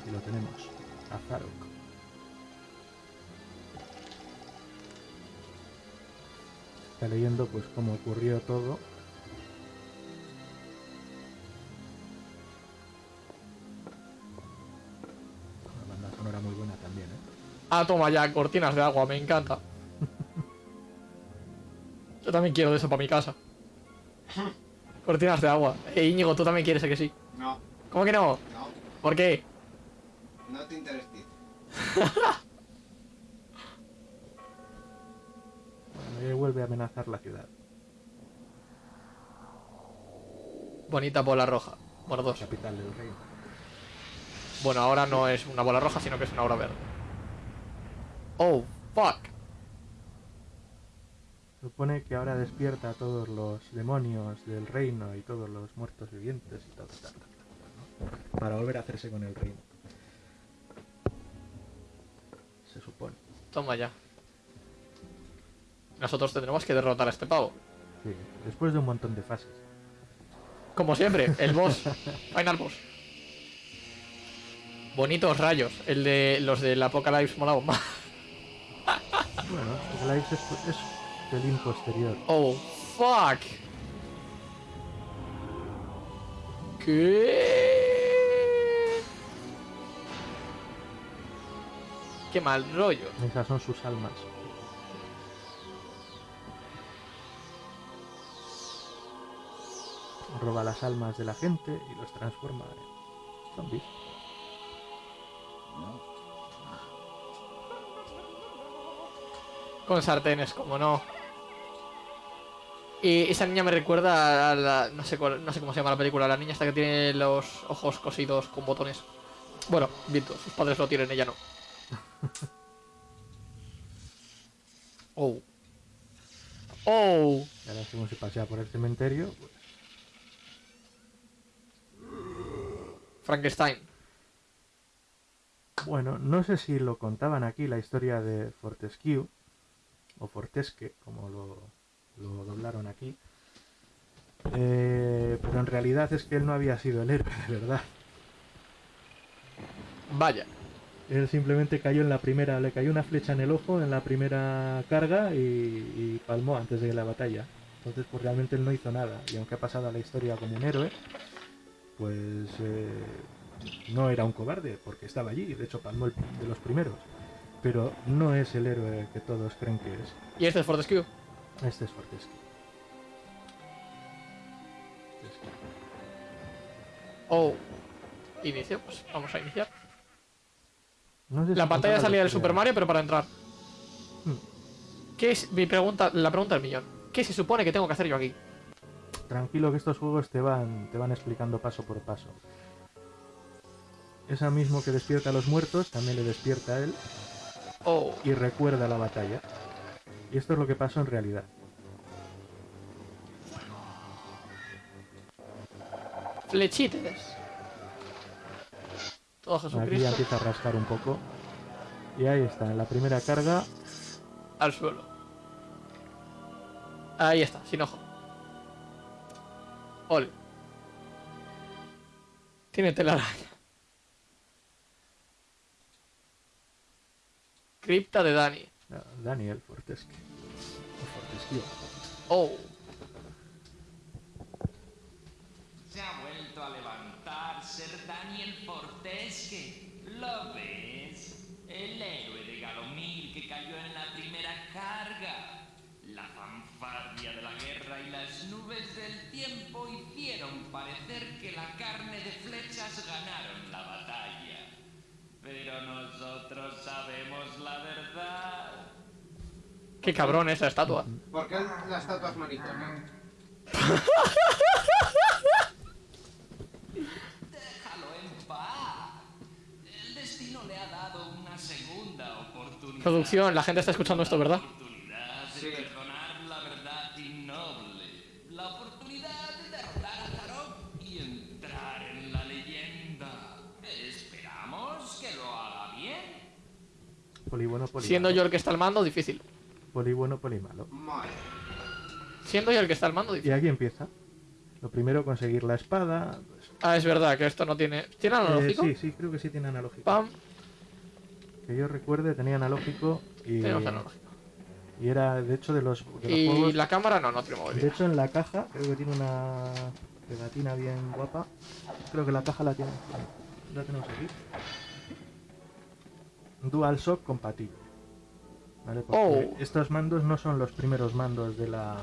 aquí lo tenemos, a Zarok. Está leyendo pues cómo ocurrió todo. Una banda sonora muy buena también, ¿eh? Ah, toma ya, cortinas de agua, me encanta. Yo también quiero de eso para mi casa. Cortinas de agua. Eh, Íñigo, tú también quieres, ¿a que sí? No, ¿Cómo que no? no, ¿Por qué? Te. Bueno, y vuelve a amenazar la ciudad. Bonita bola roja. Bueno, dos. Capital del reino. Bueno, ahora no es una bola roja, sino que es una bola verde. Oh, fuck. Supone que ahora despierta a todos los demonios del reino y todos los muertos vivientes y todo. tal, tal, tal, ¿no? Para volver a hacerse con el reino. Se supone. Toma ya. Nosotros tendremos que derrotar a este pavo. Sí, después de un montón de fases. Como siempre, el boss. Final boss. Bonitos rayos. El de los del Apocalypse molado más. Bueno, live es, es pelín posterior. Oh, fuck. ¿Qué? Qué mal rollo. Esas son sus almas. Roba las almas de la gente y los transforma en zombies. Con sartenes, como no. Y esa niña me recuerda a la. No sé, cuál- no sé cómo se llama la película. La niña esta que tiene los ojos cosidos con botones. Bueno, Vito, sus padres lo tienen, ella no. Oh. Oh. Y ahora se pasea por el cementerio, pues, Frankenstein. bueno, no sé si lo contaban aquí la historia de Fortescue, o Fortesque, como lo, lo doblaron aquí. Eh, pero en realidad es que él no había sido el héroe, de verdad. Vaya. Él simplemente cayó en la primera, le cayó una flecha en el ojo en la primera carga y, y palmó antes de la batalla. Entonces, pues realmente él no hizo nada. Y aunque ha pasado a la historia como un héroe, pues eh, no era un cobarde, porque estaba allí. De hecho, palmó el de los primeros. Pero no es el héroe que todos creen que es. ¿Y este es Fortescue? Este es Fortescue. Oh. Inicio, pues vamos a iniciar. No sé si La pantalla salía del. Super Mario, pero para entrar. Hmm. ¿Qué es mi pregunta? La pregunta del millón. ¿Qué se supone que tengo que hacer yo aquí? Tranquilo que estos juegos te van, te van explicando paso por paso. Esa mismo que despierta a los muertos también le despierta a él Oh. y recuerda la batalla. Y esto es lo que pasó en realidad. Flechites. Todo Aquí empieza a rascar un poco. Y ahí está, en la primera carga. al suelo. Ahí está, sin ojo. Ole. Tiene telaraña. Cripta de Dani. no, Daniel Fortesque. O Fortescue. Oh. Se ha vuelto a levantar Ser Daniel Fortesque. ¿Lo ves? El héroe de Galomir que cayó en la primera carga. La fanfarria de la guerra y las nubes del tiempo hicieron parecer que la carne de flechas ganaron la batalla. Pero nosotros sabemos la verdad. Qué cabrón esa estatua. ¿Por qué la estatua es maritona? Déjalo en paz. El destino le ha dado una segunda oportunidad. Producción, la gente está escuchando esto, ¿verdad? oportunidad de Sí. perdonar la verdad innoble. La oportunidad de derrotar a Tarok y entrar en la leyenda. Esperamos que lo haga bien. Polibueno, polimalo. Siendo yo el que está al mando, difícil. Polibueno, polimalo. Madre. Siendo yo el que está al mando, Y difícil. aquí empieza. Lo primero, conseguir la espada. pues, Ah, es verdad que esto no tiene. ¿Tiene eh, analógico? sí, sí, creo que sí tiene analógico. Pam. Que yo recuerde, tenía analógico y, Tenemos analógico. y era, de hecho, de los, de los Y juegos. la cámara no, no tiene De hecho, en la caja, creo que tiene una pegatina bien guapa. Creo que la caja la tiene. La tenemos aquí. DualShock compatible. ¿Vale? Porque Oh. estos mandos no son los primeros mandos de la,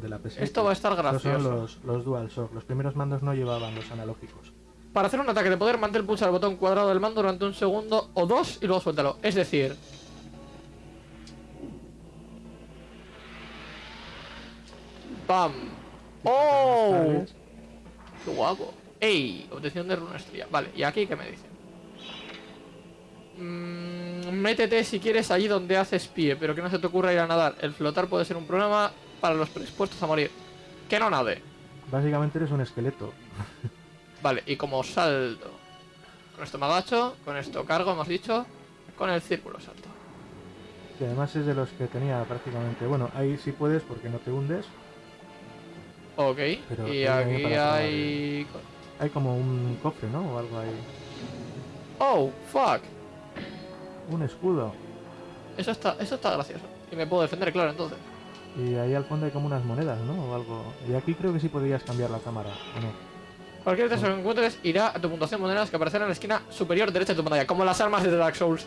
de la PS. Esto va a estar Estos son gracioso. los, los DualShock. Los primeros mandos no llevaban los analógicos. Para hacer un ataque de poder, mantén pulsar el botón cuadrado del mando durante un segundo o dos y luego suéltalo. Es decir... ¡Pam! ¡Oh! ¡Qué guapo! ¡Ey! Obtención de runa estrella. Vale, ¿y aquí qué me dicen? Mm, métete si quieres allí donde haces pie, pero que no se te ocurra ir a nadar. El flotar puede ser un problema para los predispuestos a morir. Que no nade. Básicamente eres un esqueleto. Vale, y como salto. Con esto me agacho, con esto cargo, hemos dicho. Con el círculo salto. Que además es de los que tenía prácticamente. Bueno, ahí sí puedes porque no te hundes. Ok, Pero y aquí hay... Hay como un cofre, ¿no? O algo ahí. Oh, fuck. Un escudo. Eso está, eso está gracioso. Y me puedo defender, claro, entonces. Y ahí al fondo hay como unas monedas, ¿no? O algo. Y aquí creo que sí podrías cambiar la cámara, ¿o no? Cualquier texto que encuentres irá a tu puntuación de monedas que aparecerá en la esquina superior derecha de tu pantalla, como las armas de Dark Souls.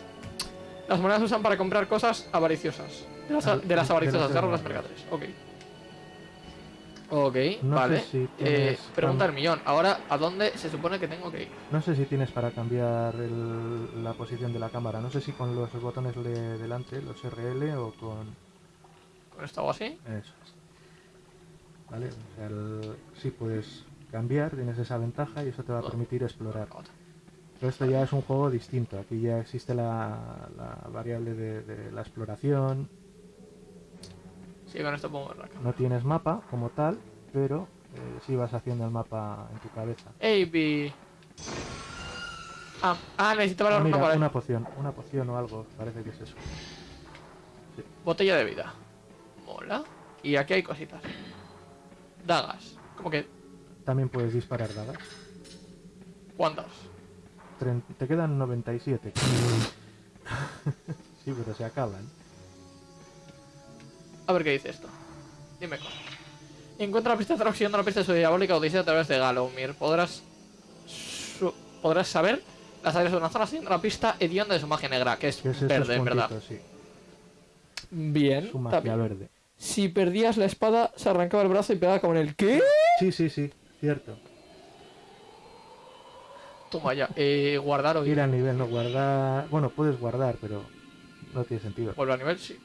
Las monedas se usan para comprar cosas avariciosas. De las, Ah, de las de avariciosas, las avariciosas. mercaderes. Ok. Ok, No vale. si Eh, pregunta del millón. Ahora, ¿a dónde se supone que tengo que ir? No sé si tienes para cambiar el- la posición de la cámara. No sé si con los botones de delante, los RL o con. ¿Con esto hago así? Eso es. ¿Vale? O sea, el- sí puedes cambiar, tienes esa ventaja y eso te va a permitir explorar. Pero esto ya es un juego distinto. Aquí ya existe la, la variable de, de la exploración. Sí, con esto mover la. No tienes mapa como tal, pero eh, sí vas haciendo el mapa en tu cabeza. AB. Ah, ah necesitaba Ah, la mira, una una poción, una poción o algo, parece que es eso. Botella de vida. Mola. Y aquí hay cositas. Dagas. Como que. También puedes disparar dagas. ¿Cuántas? Te quedan 97. sí, pero se acaban. A ver qué dice esto. Dime cosas. Encuentra la pista de Throx siguiendo la pista de su diabólica odisea a través de Galomir. Podrás. su- podrás saber las áreas de una zona siguiendo la pista hedionda de su magia negra, que es es verde, en verdad. sí. Bien. Su magia verde. Si perdías la espada, se arrancaba el brazo y pegaba como en el ¿qué? Sí, sí, sí, cierto. Toma ya. Eh, guardar o ir. Al nivel, no guardar. Bueno, puedes guardar, pero no tiene sentido. Vuelve a nivel, sí.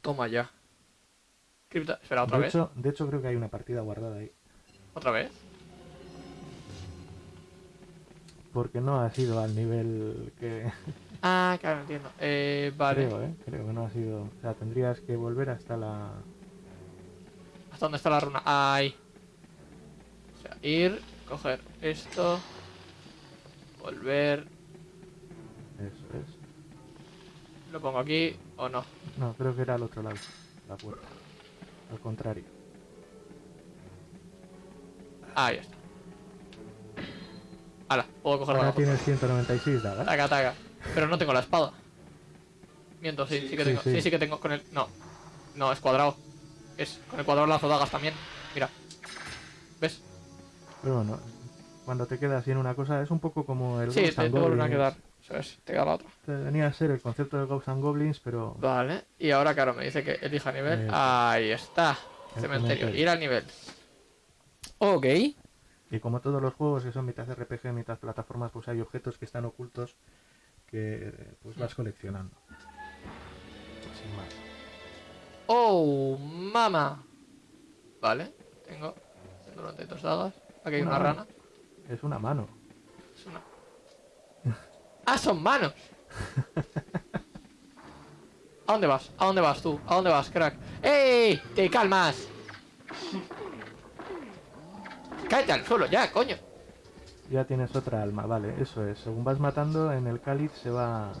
Toma ya. Cripta. Espera, otra de, vez. hecho, de hecho, creo que hay una partida guardada ahí. Otra vez. Porque no ha sido al nivel que. Ah, claro, entiendo. Eh, vale. Creo, ¿eh? Creo que no ha sido. O sea, tendrías que volver hasta la. ¿Hasta dónde está la runa? Ahí. O sea, ir, coger esto. Volver. Eso es. Lo pongo aquí o no. No, creo que era al otro lado. La puerta. Al contrario. Ahí está. Hala, puedo coger la Ahora puerta. tienes 196 dagas. Taca, taca. Pero no tengo la espada. Miento, sí, sí, que Sí, tengo. sí. Sí, sí que tengo con el. No. No, es cuadrado. Es con el cuadrado lazo dagas también. Mira. ¿Ves? Pero bueno, cuando te quedas sin una cosa, es un poco como el Sí, Ghosts te, and te vuelven a quedar. Eso es, te queda la otra. Venía a ser el concepto de Ghosts and Goblins, pero Vale. Y ahora, claro, me dice que elija nivel. Ahí está. Cementerio. Ir al nivel. Ok. Y como todos los juegos que son mitad RPG, mitad plataformas, pues hay objetos que están ocultos que pues vas coleccionando. Oh, mama. Vale. Tengo 192 dagas. Aquí hay Una rana. Es una mano. Es una... ¡Ah, son manos! ¿A dónde vas? ¿A dónde vas tú? ¿A dónde vas, crack? ¡Ey! ¡Te calmas! ¡Cállate al suelo ya, coño! Ya tienes otra alma, vale, eso es. Según vas matando, en el cáliz se va...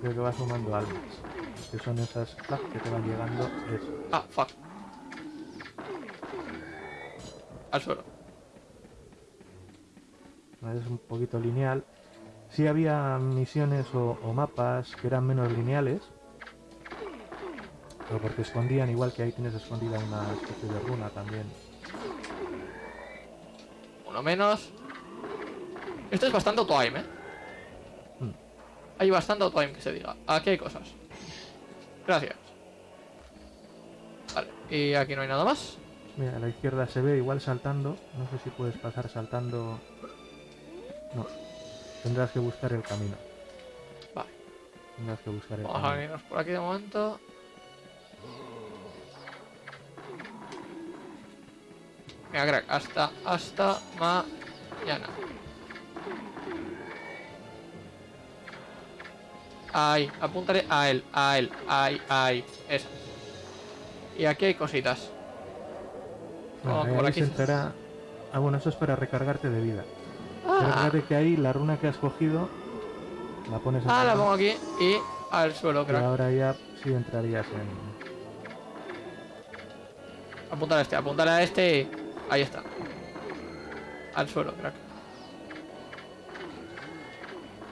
Creo que va sumando almas. Que son esas clac, que te van llegando. Eso. Ah, fuck. Al suelo. Es un poquito lineal. Sí había misiones o, o mapas que eran menos lineales. Pero porque escondían, igual que ahí tienes escondida una especie de runa también. Uno menos. Esto es bastante auto-aim, ¿eh? Hmm. Hay bastante auto-aim que se diga. Aquí hay cosas. Gracias. Vale, y aquí no hay nada más. Mira, a la izquierda se ve igual saltando. No sé si puedes pasar saltando. No. Tendrás que buscar el camino. Vale, Tendrás que buscar el vamos a camino. venirnos por aquí de momento. Venga, crack, hasta, hasta, ma... Ahí, apúntale a él, a él, ahí, ahí, esa. Y aquí hay cositas. Bueno, Oh, por se aquí. entrará- Ah, bueno, eso es para recargarte de vida. Ah, que ahí la runa que has cogido la pones en ah, la pongo aquí y al suelo, y crack. ahora ya sí entrarías en... Apuntar a este, apuntar a este. Ahí está. Al suelo, crack.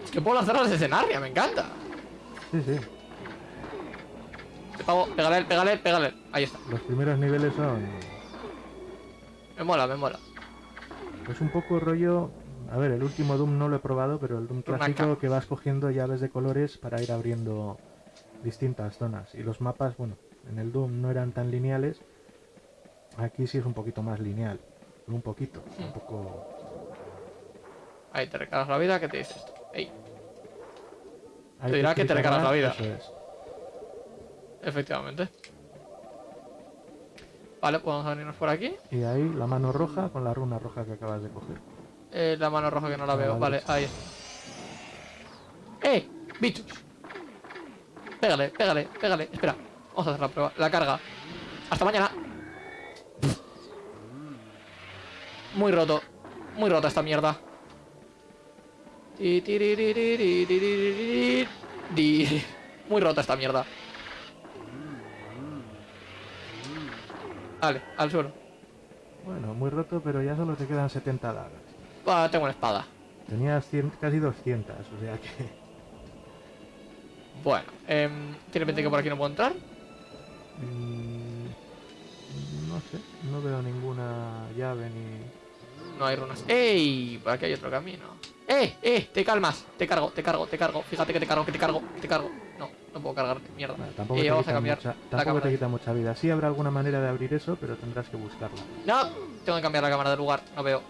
Es que puedo lanzarlas desde Narnia, me encanta. Sí, sí. Te pago, pégale, pégale, pégale. Ahí está. Los primeros niveles son... Me mola, me mola. Pues un poco rollo... A ver, el último Doom no lo he probado, pero el Doom clásico que vas cogiendo llaves de colores para ir abriendo distintas zonas. Y los mapas, bueno, en el Doom no eran tan lineales. Aquí sí es un poquito más lineal. Un poquito, un poco... Ahí te recargas la vida, ¿qué te dice esto? Ey, Te dirá que te recargas la vida. Eso es. efectivamente. Vale, podemos venirnos por aquí. Y ahí la mano roja con la runa roja que acabas de coger. Eh, la mano roja que no la Ah, veo. vale. Vale, ahí está. ¡Eh! ¡Bichos! Pégale, pégale, pégale. Espera, vamos a hacer la prueba. La carga. Hasta mañana. Muy roto. Muy rota esta mierda. Muy rota esta mierda. Vale, al suelo. Bueno, muy roto, pero ya solo te quedan 70 dagas. Va, tengo una espada. Tenías 100 casi 200, o sea que... Bueno, em, tiene pinta que por aquí no puedo entrar. mm, no sé, no veo ninguna llave ni... No hay runas. ¡Ey! Por aquí hay otro camino. ¡Eh! ¡Eh! Te calmas. Te cargo, te cargo, te cargo. Fíjate que te cargo, que te cargo, te cargo. No, no puedo cargarte. Mierda. Bueno, tampoco Y te vamos a cambiar mucha, la tampoco te quita mucha vida. Sí habrá alguna manera de abrir eso, pero tendrás que buscarla. No, tengo que cambiar la cámara de lugar. No veo.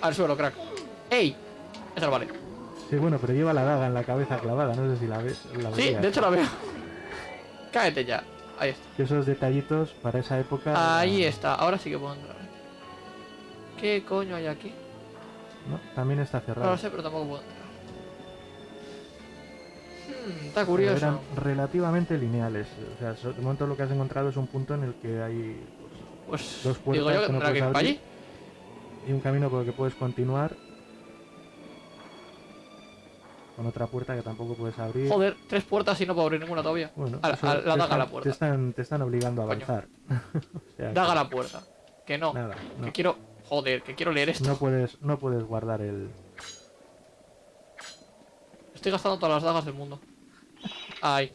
Al suelo, crack. ¡Ey! Eso no vale. Sí, bueno, pero lleva la daga en la cabeza clavada, no sé si la ves. La Sí, de hecho la veo. Cáete ya. Ahí está. Que esos detallitos para esa época... Ahí está. Ahora sí que puedo entrar. ¿Qué coño hay aquí? No, también está No cerrado. lo sé, pero tampoco puedo entrar. Hmm, está Pero curioso. Eran relativamente lineales. O sea, de momento lo que has encontrado es un punto en el que hay Pues dos puertas digo yo que que no tendrá que ir para allí. y un camino por el que puedes continuar con otra puerta que tampoco puedes abrir. Joder, tres puertas y no puedo abrir ninguna todavía. Bueno, A- eso a- la daga a están- la puerta. Te están, te están obligando a avanzar. O sea que Daga la puerta. Que no. Nada, no. Que quiero. Joder, que quiero leer esto. No puedes, no puedes guardar el. Estoy gastando todas las dagas del mundo. Ay. En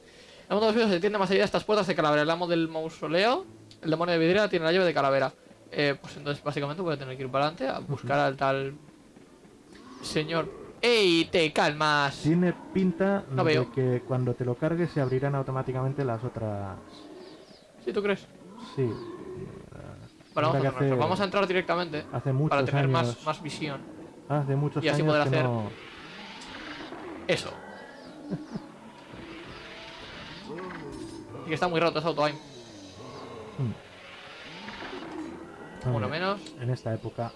el mundo de los vídeos se tiende más allá de estas puertas de calavera. El amo del mausoleo, el demonio de vidriera, tiene la llave de calavera. Eh, pues entonces básicamente voy a tener que ir para adelante a buscar al tal señor. ¡Ey! ¡Te calmas! Tiene pinta No de veo. que cuando te lo cargues se abrirán automáticamente las otras. ¿Sí tú crees? Sí. Bueno, vamos hacer- vamos a entrar directamente Hace muchos para tener años. más, más visión. Hace muchos y así años poder que hacer- no. Eso. y que está muy roto ese auto aim. Uno Hombre, menos. En esta época.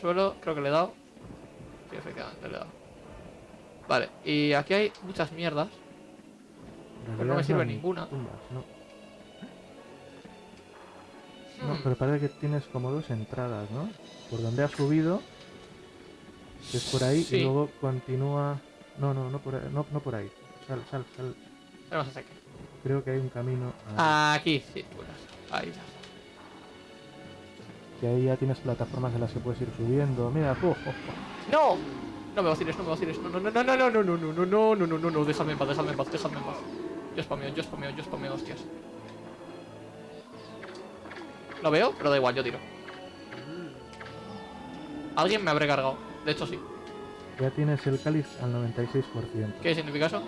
Suelo, creo que le he dado. Sí, efectivamente le he dado. Vale, y aquí hay muchas mierdas. Pero no me sirve ninguna. tumbas, ¿no? No, Hmm, pero parece que tienes como dos entradas, ¿no? Por donde has subido, que es por ahí, Sí. y luego continúa... No, no, no por ahí. No, no por ahí. Sal, sal, sal. Tenemos ese aquí. Creo que hay un camino... a- Aquí, sí. Ahí ya. Que ahí ya tienes plataformas en las que puedes ir subiendo. Mira, oh, oh, oh. ¡No! No me vaciles, no me vaciles. No, no, no, no, no, no, no, no, no, no, no, no, no, no, no, déjame en paz, déjame en paz, déjame en paz. Yo spameo, yo spameo, yo spameo, hostias. Lo veo, pero da igual, yo tiro. Alguien me habré cargado. De hecho, sí. Ya tienes el cáliz al 96%. ¿Qué significa eso?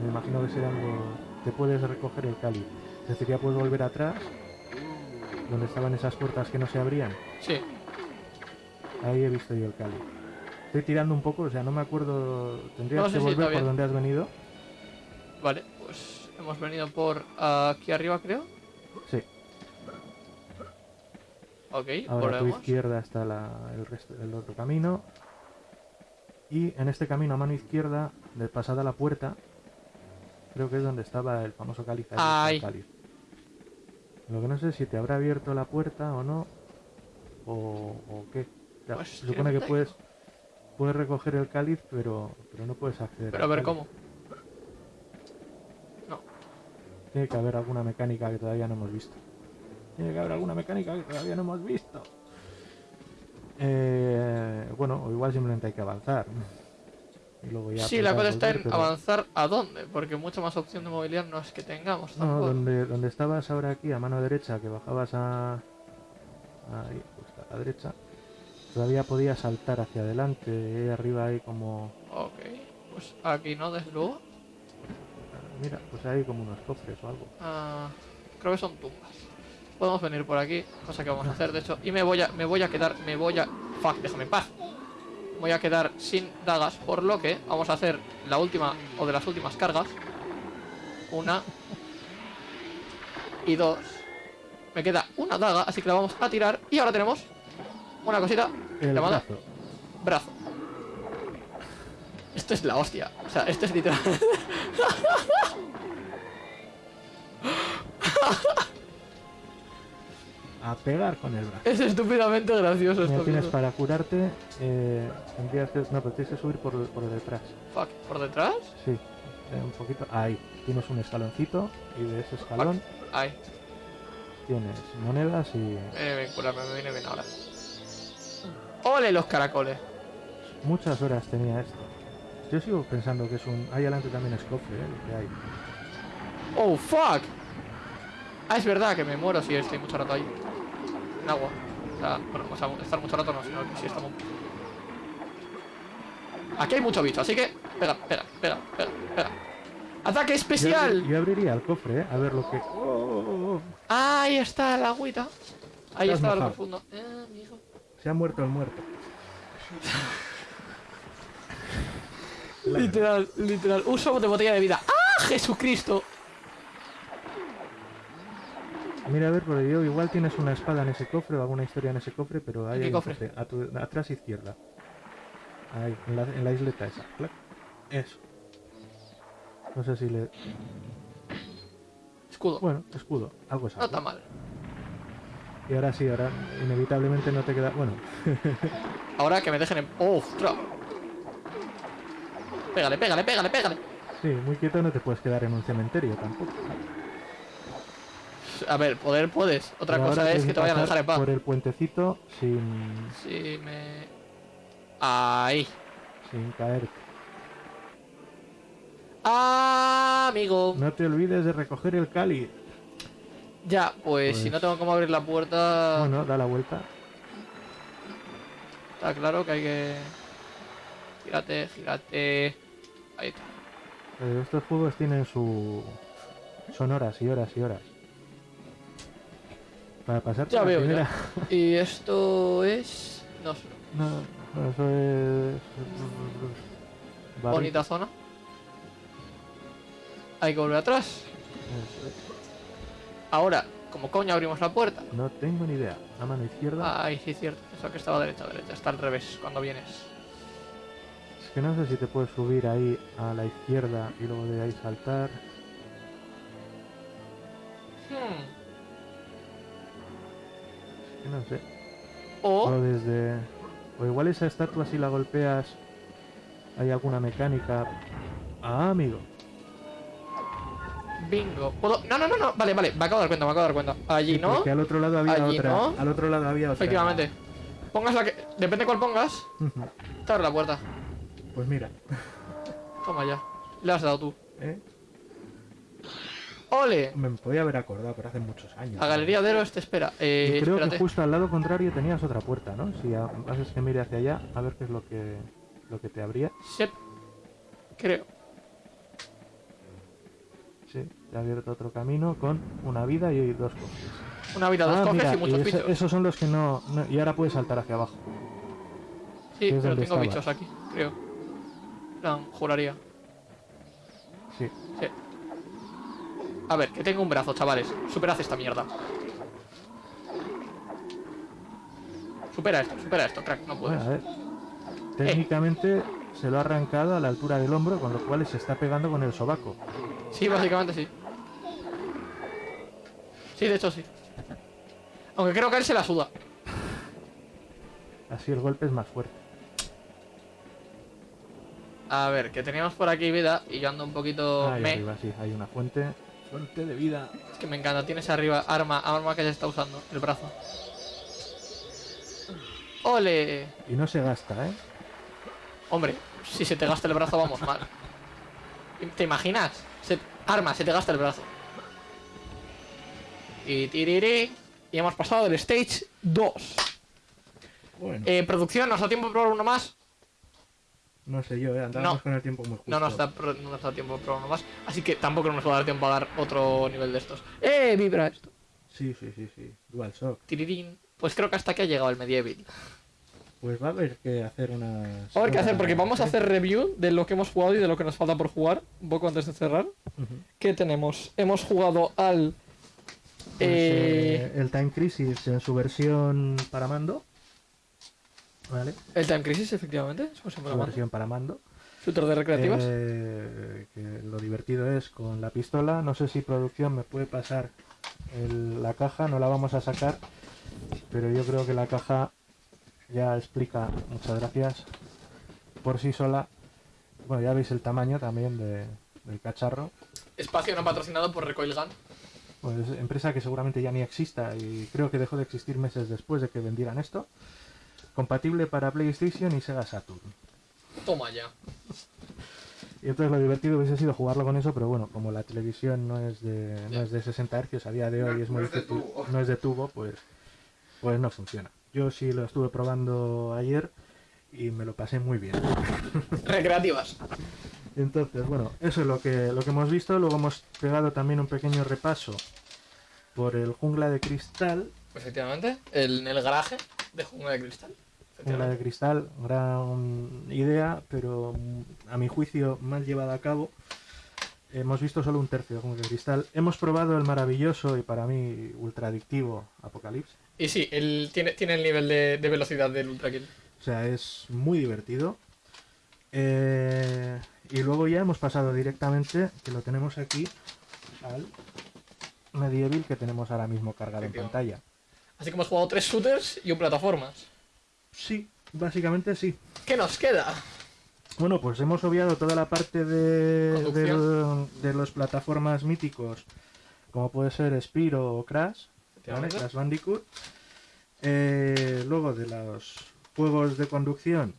Me imagino que serán los... Te puedes recoger el cáliz. Es decir, ya puedes volver atrás, donde estaban esas puertas que no se abrían. Sí. Ahí he visto yo el cáliz. Estoy tirando un poco, o sea, no me acuerdo... Tendrías No sé que volver por donde has venido. Vale, pues hemos venido por aquí arriba, creo. Sí. Ok, Ahora a tu volvemos. izquierda está la- el, resto, el otro camino. Y en este camino a mano izquierda, de pasada la puerta, creo que es donde estaba el famoso cáliz. ahí, Ay. el cáliz. Lo que no sé si te habrá abierto la puerta o no, o, o qué. Pues, se supone que puedes, puedes recoger el cáliz, pero, pero no puedes acceder. Pero a ver cáliz. cómo. No. Tiene que haber alguna mecánica que todavía no hemos visto. Tiene que haber alguna mecánica que todavía no hemos visto. Eh, bueno, o igual simplemente hay que avanzar. Y luego ya Sí, la apretar, cosa está en pero- avanzar a dónde, porque mucha más opción de movilidad no es que tengamos. No, donde, donde estabas ahora aquí, a mano derecha, que bajabas a... Ahí, justo a la derecha. Todavía podías saltar hacia adelante. Y arriba hay como... Ok, pues aquí no, desde luego. Mira, pues hay como unos cofres o algo. Ah, creo que son tumbas. Podemos venir por aquí, cosa que vamos a hacer, de hecho. Y me voy a, me voy a quedar, me voy a... Fuck, déjame en paz. Voy a quedar sin dagas, por lo que vamos a hacer la última, o de las últimas cargas. Una. Y dos. Me queda una daga, así que la vamos a tirar. Y ahora tenemos una cosita El llamada brazo. brazo. Esto es la hostia. O sea, esto es literal. A pegar con el brazo. es estúpidamente gracioso esto. tienes mismo. para curarte... Eh, tendrías que... No, pero tienes que subir por, por detrás. Fuck, ¿por detrás? Sí, eh, un poquito. Ahí, tienes un escaloncito y de ese escalón Ay, tienes monedas y viene bien curarme, me viene bien ahora. ¡Ole los caracoles! muchas horas tenía esto. Yo sigo pensando que es un... Ahí adelante también es cofre, ¿eh? Lo que hay. ¡Oh, fuck! Ah, es verdad que me muero si estoy mucho rato ahí. En agua. O sea, bueno, o sea, estar mucho rato no, sino que si estamos... Aquí hay mucho bicho, así que... Pega, pega, pega, pega, pega. ¡Ataque especial! yo abriría el cofre, ¿eh? A ver lo que... Oh, oh. Ahí está la agüita. Ahí está el mojado. profundo. Eh, amigo. Se ha muerto el muerto. Literal, literal. Uso de botella de vida. ¡Ah, Jesucristo! Mira, a ver, porque yo igual tienes una espada en ese cofre o alguna historia en ese cofre, pero ahí qué hay un cofre? A tu, atrás izquierda. Ahí, en la, en la isleta esa. Clac. Eso. No sé si le... Escudo. Bueno, escudo. Algo es No está mal. Y ahora sí, ahora inevitablemente no te queda... Bueno, Ahora que me dejen en... ¡Oh, ostras! Pégale, pégale, pégale, pégale. sí, muy quieto no te puedes quedar en un cementerio tampoco. A ver, poder puedes. Otra Pero cosa es que te vayan a dejar en paz. Por el puentecito sin, Si me... Ahí. sin caer. Ah, amigo. No te olvides de recoger el cáliz. Ya, pues, si Pues- no tengo cómo abrir la puerta... Bueno, da la vuelta. Está claro que hay que... Gírate, gírate... Ahí está. Estos juegos tienen su... Son horas y horas y horas. Para pasar Ya veo, primera... Y esto es... No sé. No, no, eso es... Barri- Bonita zona. Hay que volver atrás. Eso es. Ahora, como coño abrimos la puerta? No tengo ni idea. A mano izquierda. Ay, sí, cierto. Eso que estaba derecha, derecha. Está al revés cuando vienes. Es que no sé si te puedes subir ahí a la izquierda y luego de ahí saltar. Hmm. Que no sé. O... O desde... O igual esa estatua si la golpeas hay alguna mecánica. Ah, amigo. Bingo. ¿Puedo? No, no, no, no. Vale, vale. Me acabo de dar cuenta, me acabo de dar cuenta. Allí, ¿no? Porque al otro lado había Allí, otra. ¿no? Al otro lado había otra. Efectivamente. Pongas la que... Depende cuál pongas. Te abre la puerta. Pues mira. Toma ya. Le has dado tú. ¿eh? ¡Ole! Me podía haber acordado, pero hace muchos años. La galería de héroes te espera. Eh, Y creo espérate. que justo al lado contrario tenías otra puerta, ¿no? Si ha- haces que mire hacia allá, a ver qué es lo que lo que te abría. Sep. Creo. Sí, te ha abierto otro camino con una vida y dos cofres. Una vida, dos Ah, cofres mira, y muchos ese- bichos. esos son los que no, no- Y ahora puedes saltar hacia abajo. Sí, es pero donde tengo estaba. bichos aquí, creo. No, juraría. Sí. Sí. A ver, que tengo un brazo, chavales. Superad esta mierda. Supera esto, supera esto, crack, no puedes. Bueno, a ver. Técnicamente se lo ha arrancado a la altura del hombro, con lo cual se está pegando con el sobaco. Sí, básicamente sí. Sí, de hecho sí. Aunque creo que él se la suda. Así el golpe es más fuerte. A ver, que teníamos por aquí vida y yo ando un poquito Ahí me. arriba, sí, hay una fuente. Fuente de vida. Es que me encanta, tienes arriba arma, arma que se está usando, el brazo. ¡Ole! Y no se gasta, ¿eh? Hombre, si se te gasta el brazo vamos mal. ¿Te imaginas? Se- arma, se te gasta el brazo. Y tiriri. Y hemos pasado del stage 2. Bueno. Eh, producción, ¿nos da tiempo de probar uno más? No sé yo, ¿eh? Andamos no. con el tiempo muy justo. No nos, da, no nos da tiempo probar uno más. Así que tampoco nos va a dar tiempo a dar otro nivel de estos. ¡Eh! Vibra esto. Sí, sí, sí, sí. Dual Shock. Tirirín. Pues creo que hasta aquí ha llegado el medieval. Pues va a haber que hacer una... A ver qué hacer, porque vamos a hacer review de lo que hemos jugado y de lo que nos falta por jugar, un poco antes de cerrar. ¿Qué tenemos? Hemos jugado al... eh, el Time Crisis en su versión para mando. ¿Vale? el Time Crisis, efectivamente. es llama. versión para mando. Shooter de recreativas. Eh, que lo divertido es con la pistola. No sé si producción me puede pasar el- la caja, no la vamos a sacar. Pero yo creo que la caja ya explica, muchas gracias, por sí sola. Bueno, ya veis el tamaño también de- del cacharro. Espacio no patrocinado por Recoil Gun. Pues empresa que seguramente ya ni exista y creo que dejó de existir meses después de que vendieran esto. Compatible para PlayStation y Sega Saturn. Toma ya. Y entonces lo divertido hubiese sido jugarlo con eso, pero bueno, como la televisión no es de, no es de 60 Hz a día de hoy No- es muy no es de difícil, tubo. no es de tubo, pues, pues no funciona. Yo sí lo estuve probando ayer y me lo pasé muy bien. Recreativas. Entonces, bueno, eso es lo que, lo que hemos visto. Luego hemos pegado también un pequeño repaso por el Jungla de Cristal. Efectivamente. El, en el garaje de Jungla de Cristal. Jungla de. Cristal, gran idea, pero a mi juicio mal llevada a cabo. Hemos visto solo un tercio de Jungla de Cristal. Hemos probado el maravilloso y para mí ultra adictivo Apocalypse. Y sí, él tiene, tiene el nivel de, de velocidad del Ultra Kill. O sea, es muy divertido. Eh, y luego ya hemos pasado directamente, que lo tenemos aquí, al Medieval que tenemos ahora mismo cargado en pantalla. Así que hemos jugado tres shooters y un plataformas. Sí, básicamente sí. ¿Qué nos queda? Bueno, pues hemos obviado toda la parte de, de los plataformas míticos, como puede ser Spyro o Crash. Crash Bandicoot. Eh, luego de los juegos de conducción,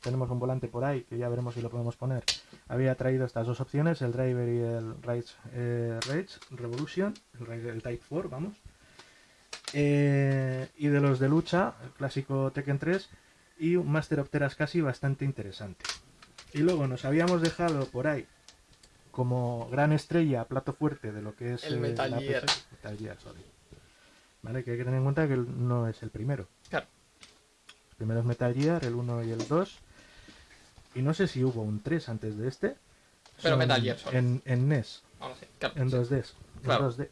tenemos un volante por ahí, que ya veremos si lo podemos poner. Había traído estas dos opciones, el Driver y el Rage, eh, Rage Revolution, el, el Type 4, vamos. Eh, y de los de lucha, el clásico Tekken 3 y un Master of Terascasi bastante interesante. Y luego nos habíamos dejado por ahí como gran estrella, plato fuerte de lo que es El eh, Metal Gear. PC, Metal Gear Solid. Vale, que hay que tener en cuenta que no es el primero. Claro. El primero es Metal Gear, el 1 y el 2. Y no sé si hubo un 3 antes de este. Pero Metal Gear Solid. En, en NES, Ahora sí, claro. en sí. 2D. en Claro. 2D.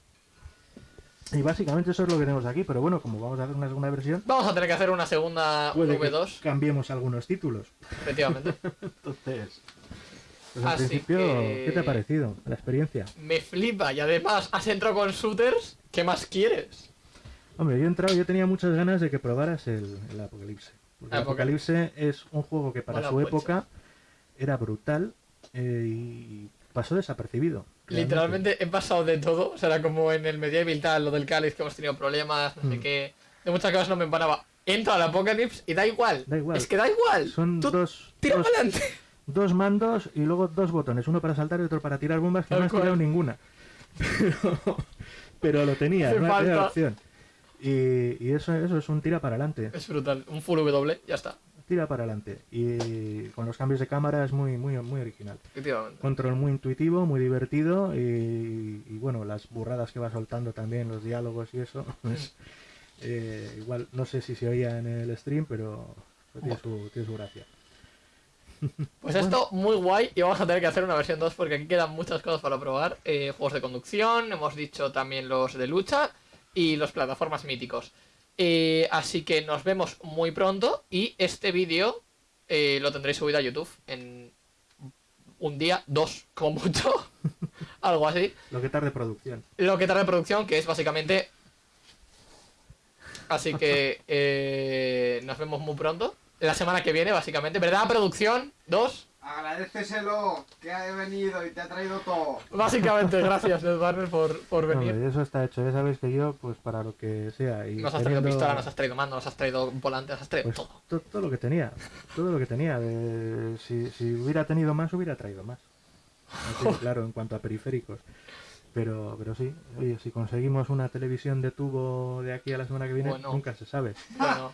Y básicamente eso es lo que tenemos aquí, pero bueno, como vamos a hacer una segunda versión, Vamos a tener que hacer una segunda puede que V2, cambiemos algunos títulos. efectivamente. Entonces, pues Así principio, que- ¿qué te ha parecido la experiencia? Me flipa y además has entrado con shooters. ¿Qué más quieres? Hombre, yo he entrado, yo tenía muchas ganas de que probaras el, el Apocalipse. Porque el Apocalipse. Es un juego que para su época era brutal eh, y pasó desapercibido. Literalmente he pasado de todo. O sea, era como en el medieval tal, lo del cáliz que hemos tenido problemas, no sé Mm. qué. De muchas cosas no me empanaba. Entro al Apocalypse y da igual. Da igual. Es que da igual. Son Tú dos, tira dos, para adelante. dos mandos y luego dos botones, uno para saltar y otro para tirar bombas, que no has tirado ninguna. Pero, pero lo tenía, no falta. opción. Y, y eso, eso es un tira para adelante. Es brutal. Un full W, ya está. Tira para adelante. Y con los cambios de cámara es muy, muy, muy original. Efectivamente. Control muy intuitivo, muy divertido y, y bueno, las burradas que va soltando también, los diálogos y eso. pues, eh, igual, no sé si se oía en el stream, pero pero tiene, su, tiene su gracia. Pues esto muy guay y vamos a tener que hacer una versión 2 porque aquí quedan muchas cosas para probar. Eh, juegos de conducción, hemos dicho también los de lucha y los plataformas míticos. Eh, así que nos vemos muy pronto y este vídeo eh, lo tendréis subido a YouTube en un día, dos, como mucho, algo así. Lo que tarde producción. Lo que tarda en producción, que es básicamente... Así que eh, nos vemos muy pronto. La semana que viene, básicamente. ¿Verdad, producción? Dos. Agradeceselo que ha venido y te ha traído todo. Básicamente, gracias, Ned Barner, por, por venir. Eso está hecho. Ya sabéis que yo, pues para lo que sea. Y Nos has traído pistola, nos has traído mando, nos has traído volante, nos has traído pues, todo. to- todo lo que tenía. Todo lo que tenía. de- si, si hubiera tenido más, hubiera traído más. Así, claro, en cuanto a periféricos. Pero, pero sí, oye, si conseguimos una televisión de tubo de aquí a la semana que viene, Bueno. nunca se sabe. Bueno,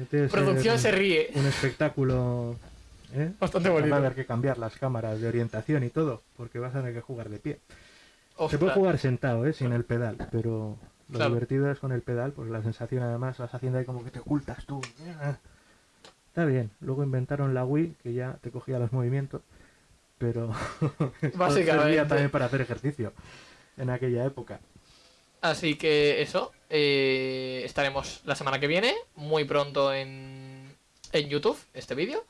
Este es, producción eh, se ríe. un espectáculo ¿eh? Bastante Va a bonito. haber que cambiar las cámaras de orientación y todo, porque vas a tener que jugar de pie. Se puede jugar sentado, ¿eh? sin el pedal, pero lo Claro. divertido es con el pedal, pues la sensación además vas haciendo ahí como que te ocultas tú. Está bien, luego inventaron la Wii, que ya te cogía los movimientos, pero Básicamente. servía también para hacer ejercicio en aquella época. Así que eso, eh, estaremos la semana que viene, muy pronto en, en YouTube, este vídeo,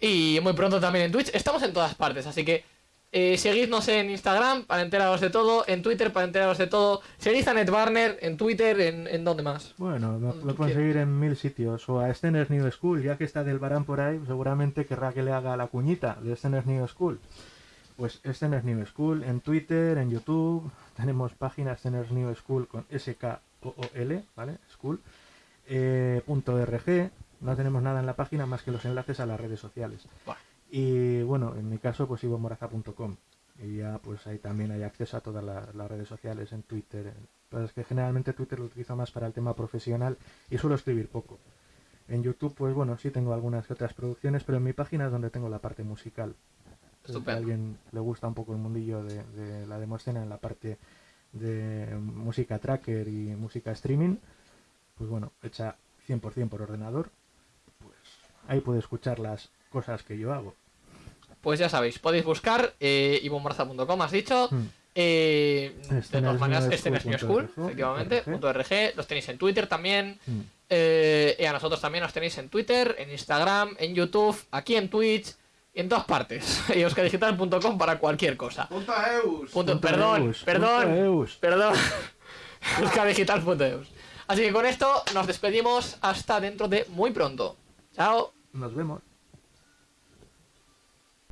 y muy pronto también en Twitch. Estamos en todas partes, así que eh, seguidnos en Instagram para enteraros de todo, en Twitter para enteraros de todo, seguid a Netbarner en Twitter, en, en dónde más. Bueno, me tú pueden seguir en mil sitios. O a Steners New School, ya que está del Barán por ahí, seguramente querrá que le haga la cuñita de Steners New School. Pues Steners New School en Twitter, en YouTube. Tenemos página Steners New School con S-K-O-O-L, ¿vale? School. eh, punto .rg. No tenemos nada en la página más que los enlaces a las redes sociales. Bueno. Y bueno, en mi caso, pues ivomoraza.com. Y ya, pues ahí también hay acceso a todas las, las redes sociales en Twitter. Pero es que generalmente Twitter lo utilizo más para el tema profesional y suelo escribir poco. En YouTube, pues bueno, sí tengo algunas que otras producciones, pero en mi página es donde tengo la parte musical. Si a alguien le gusta un poco el mundillo de, de la demoscena en la parte de música tracker y música streaming, pues bueno, hecha 100% por ordenador, ahí puede escuchar las cosas que yo hago. Pues ya sabéis, podéis buscar eh, has dicho. Hmm. Eh, de Escenas todas maneras, este es New School efectivamente, RG. punto .rg, los tenéis en Twitter también. Hmm. Eh, y a nosotros también nos tenéis en Twitter, en Instagram, en YouTube, aquí en Twitch, y en todas partes. y euskadigital.com para cualquier cosa. Punto Eus. Punto- Punto perdón, eus, perdón, punto eus. perdón. euskadigital.eus. Así que con esto nos despedimos hasta dentro de muy pronto. Chao. Nos vemos.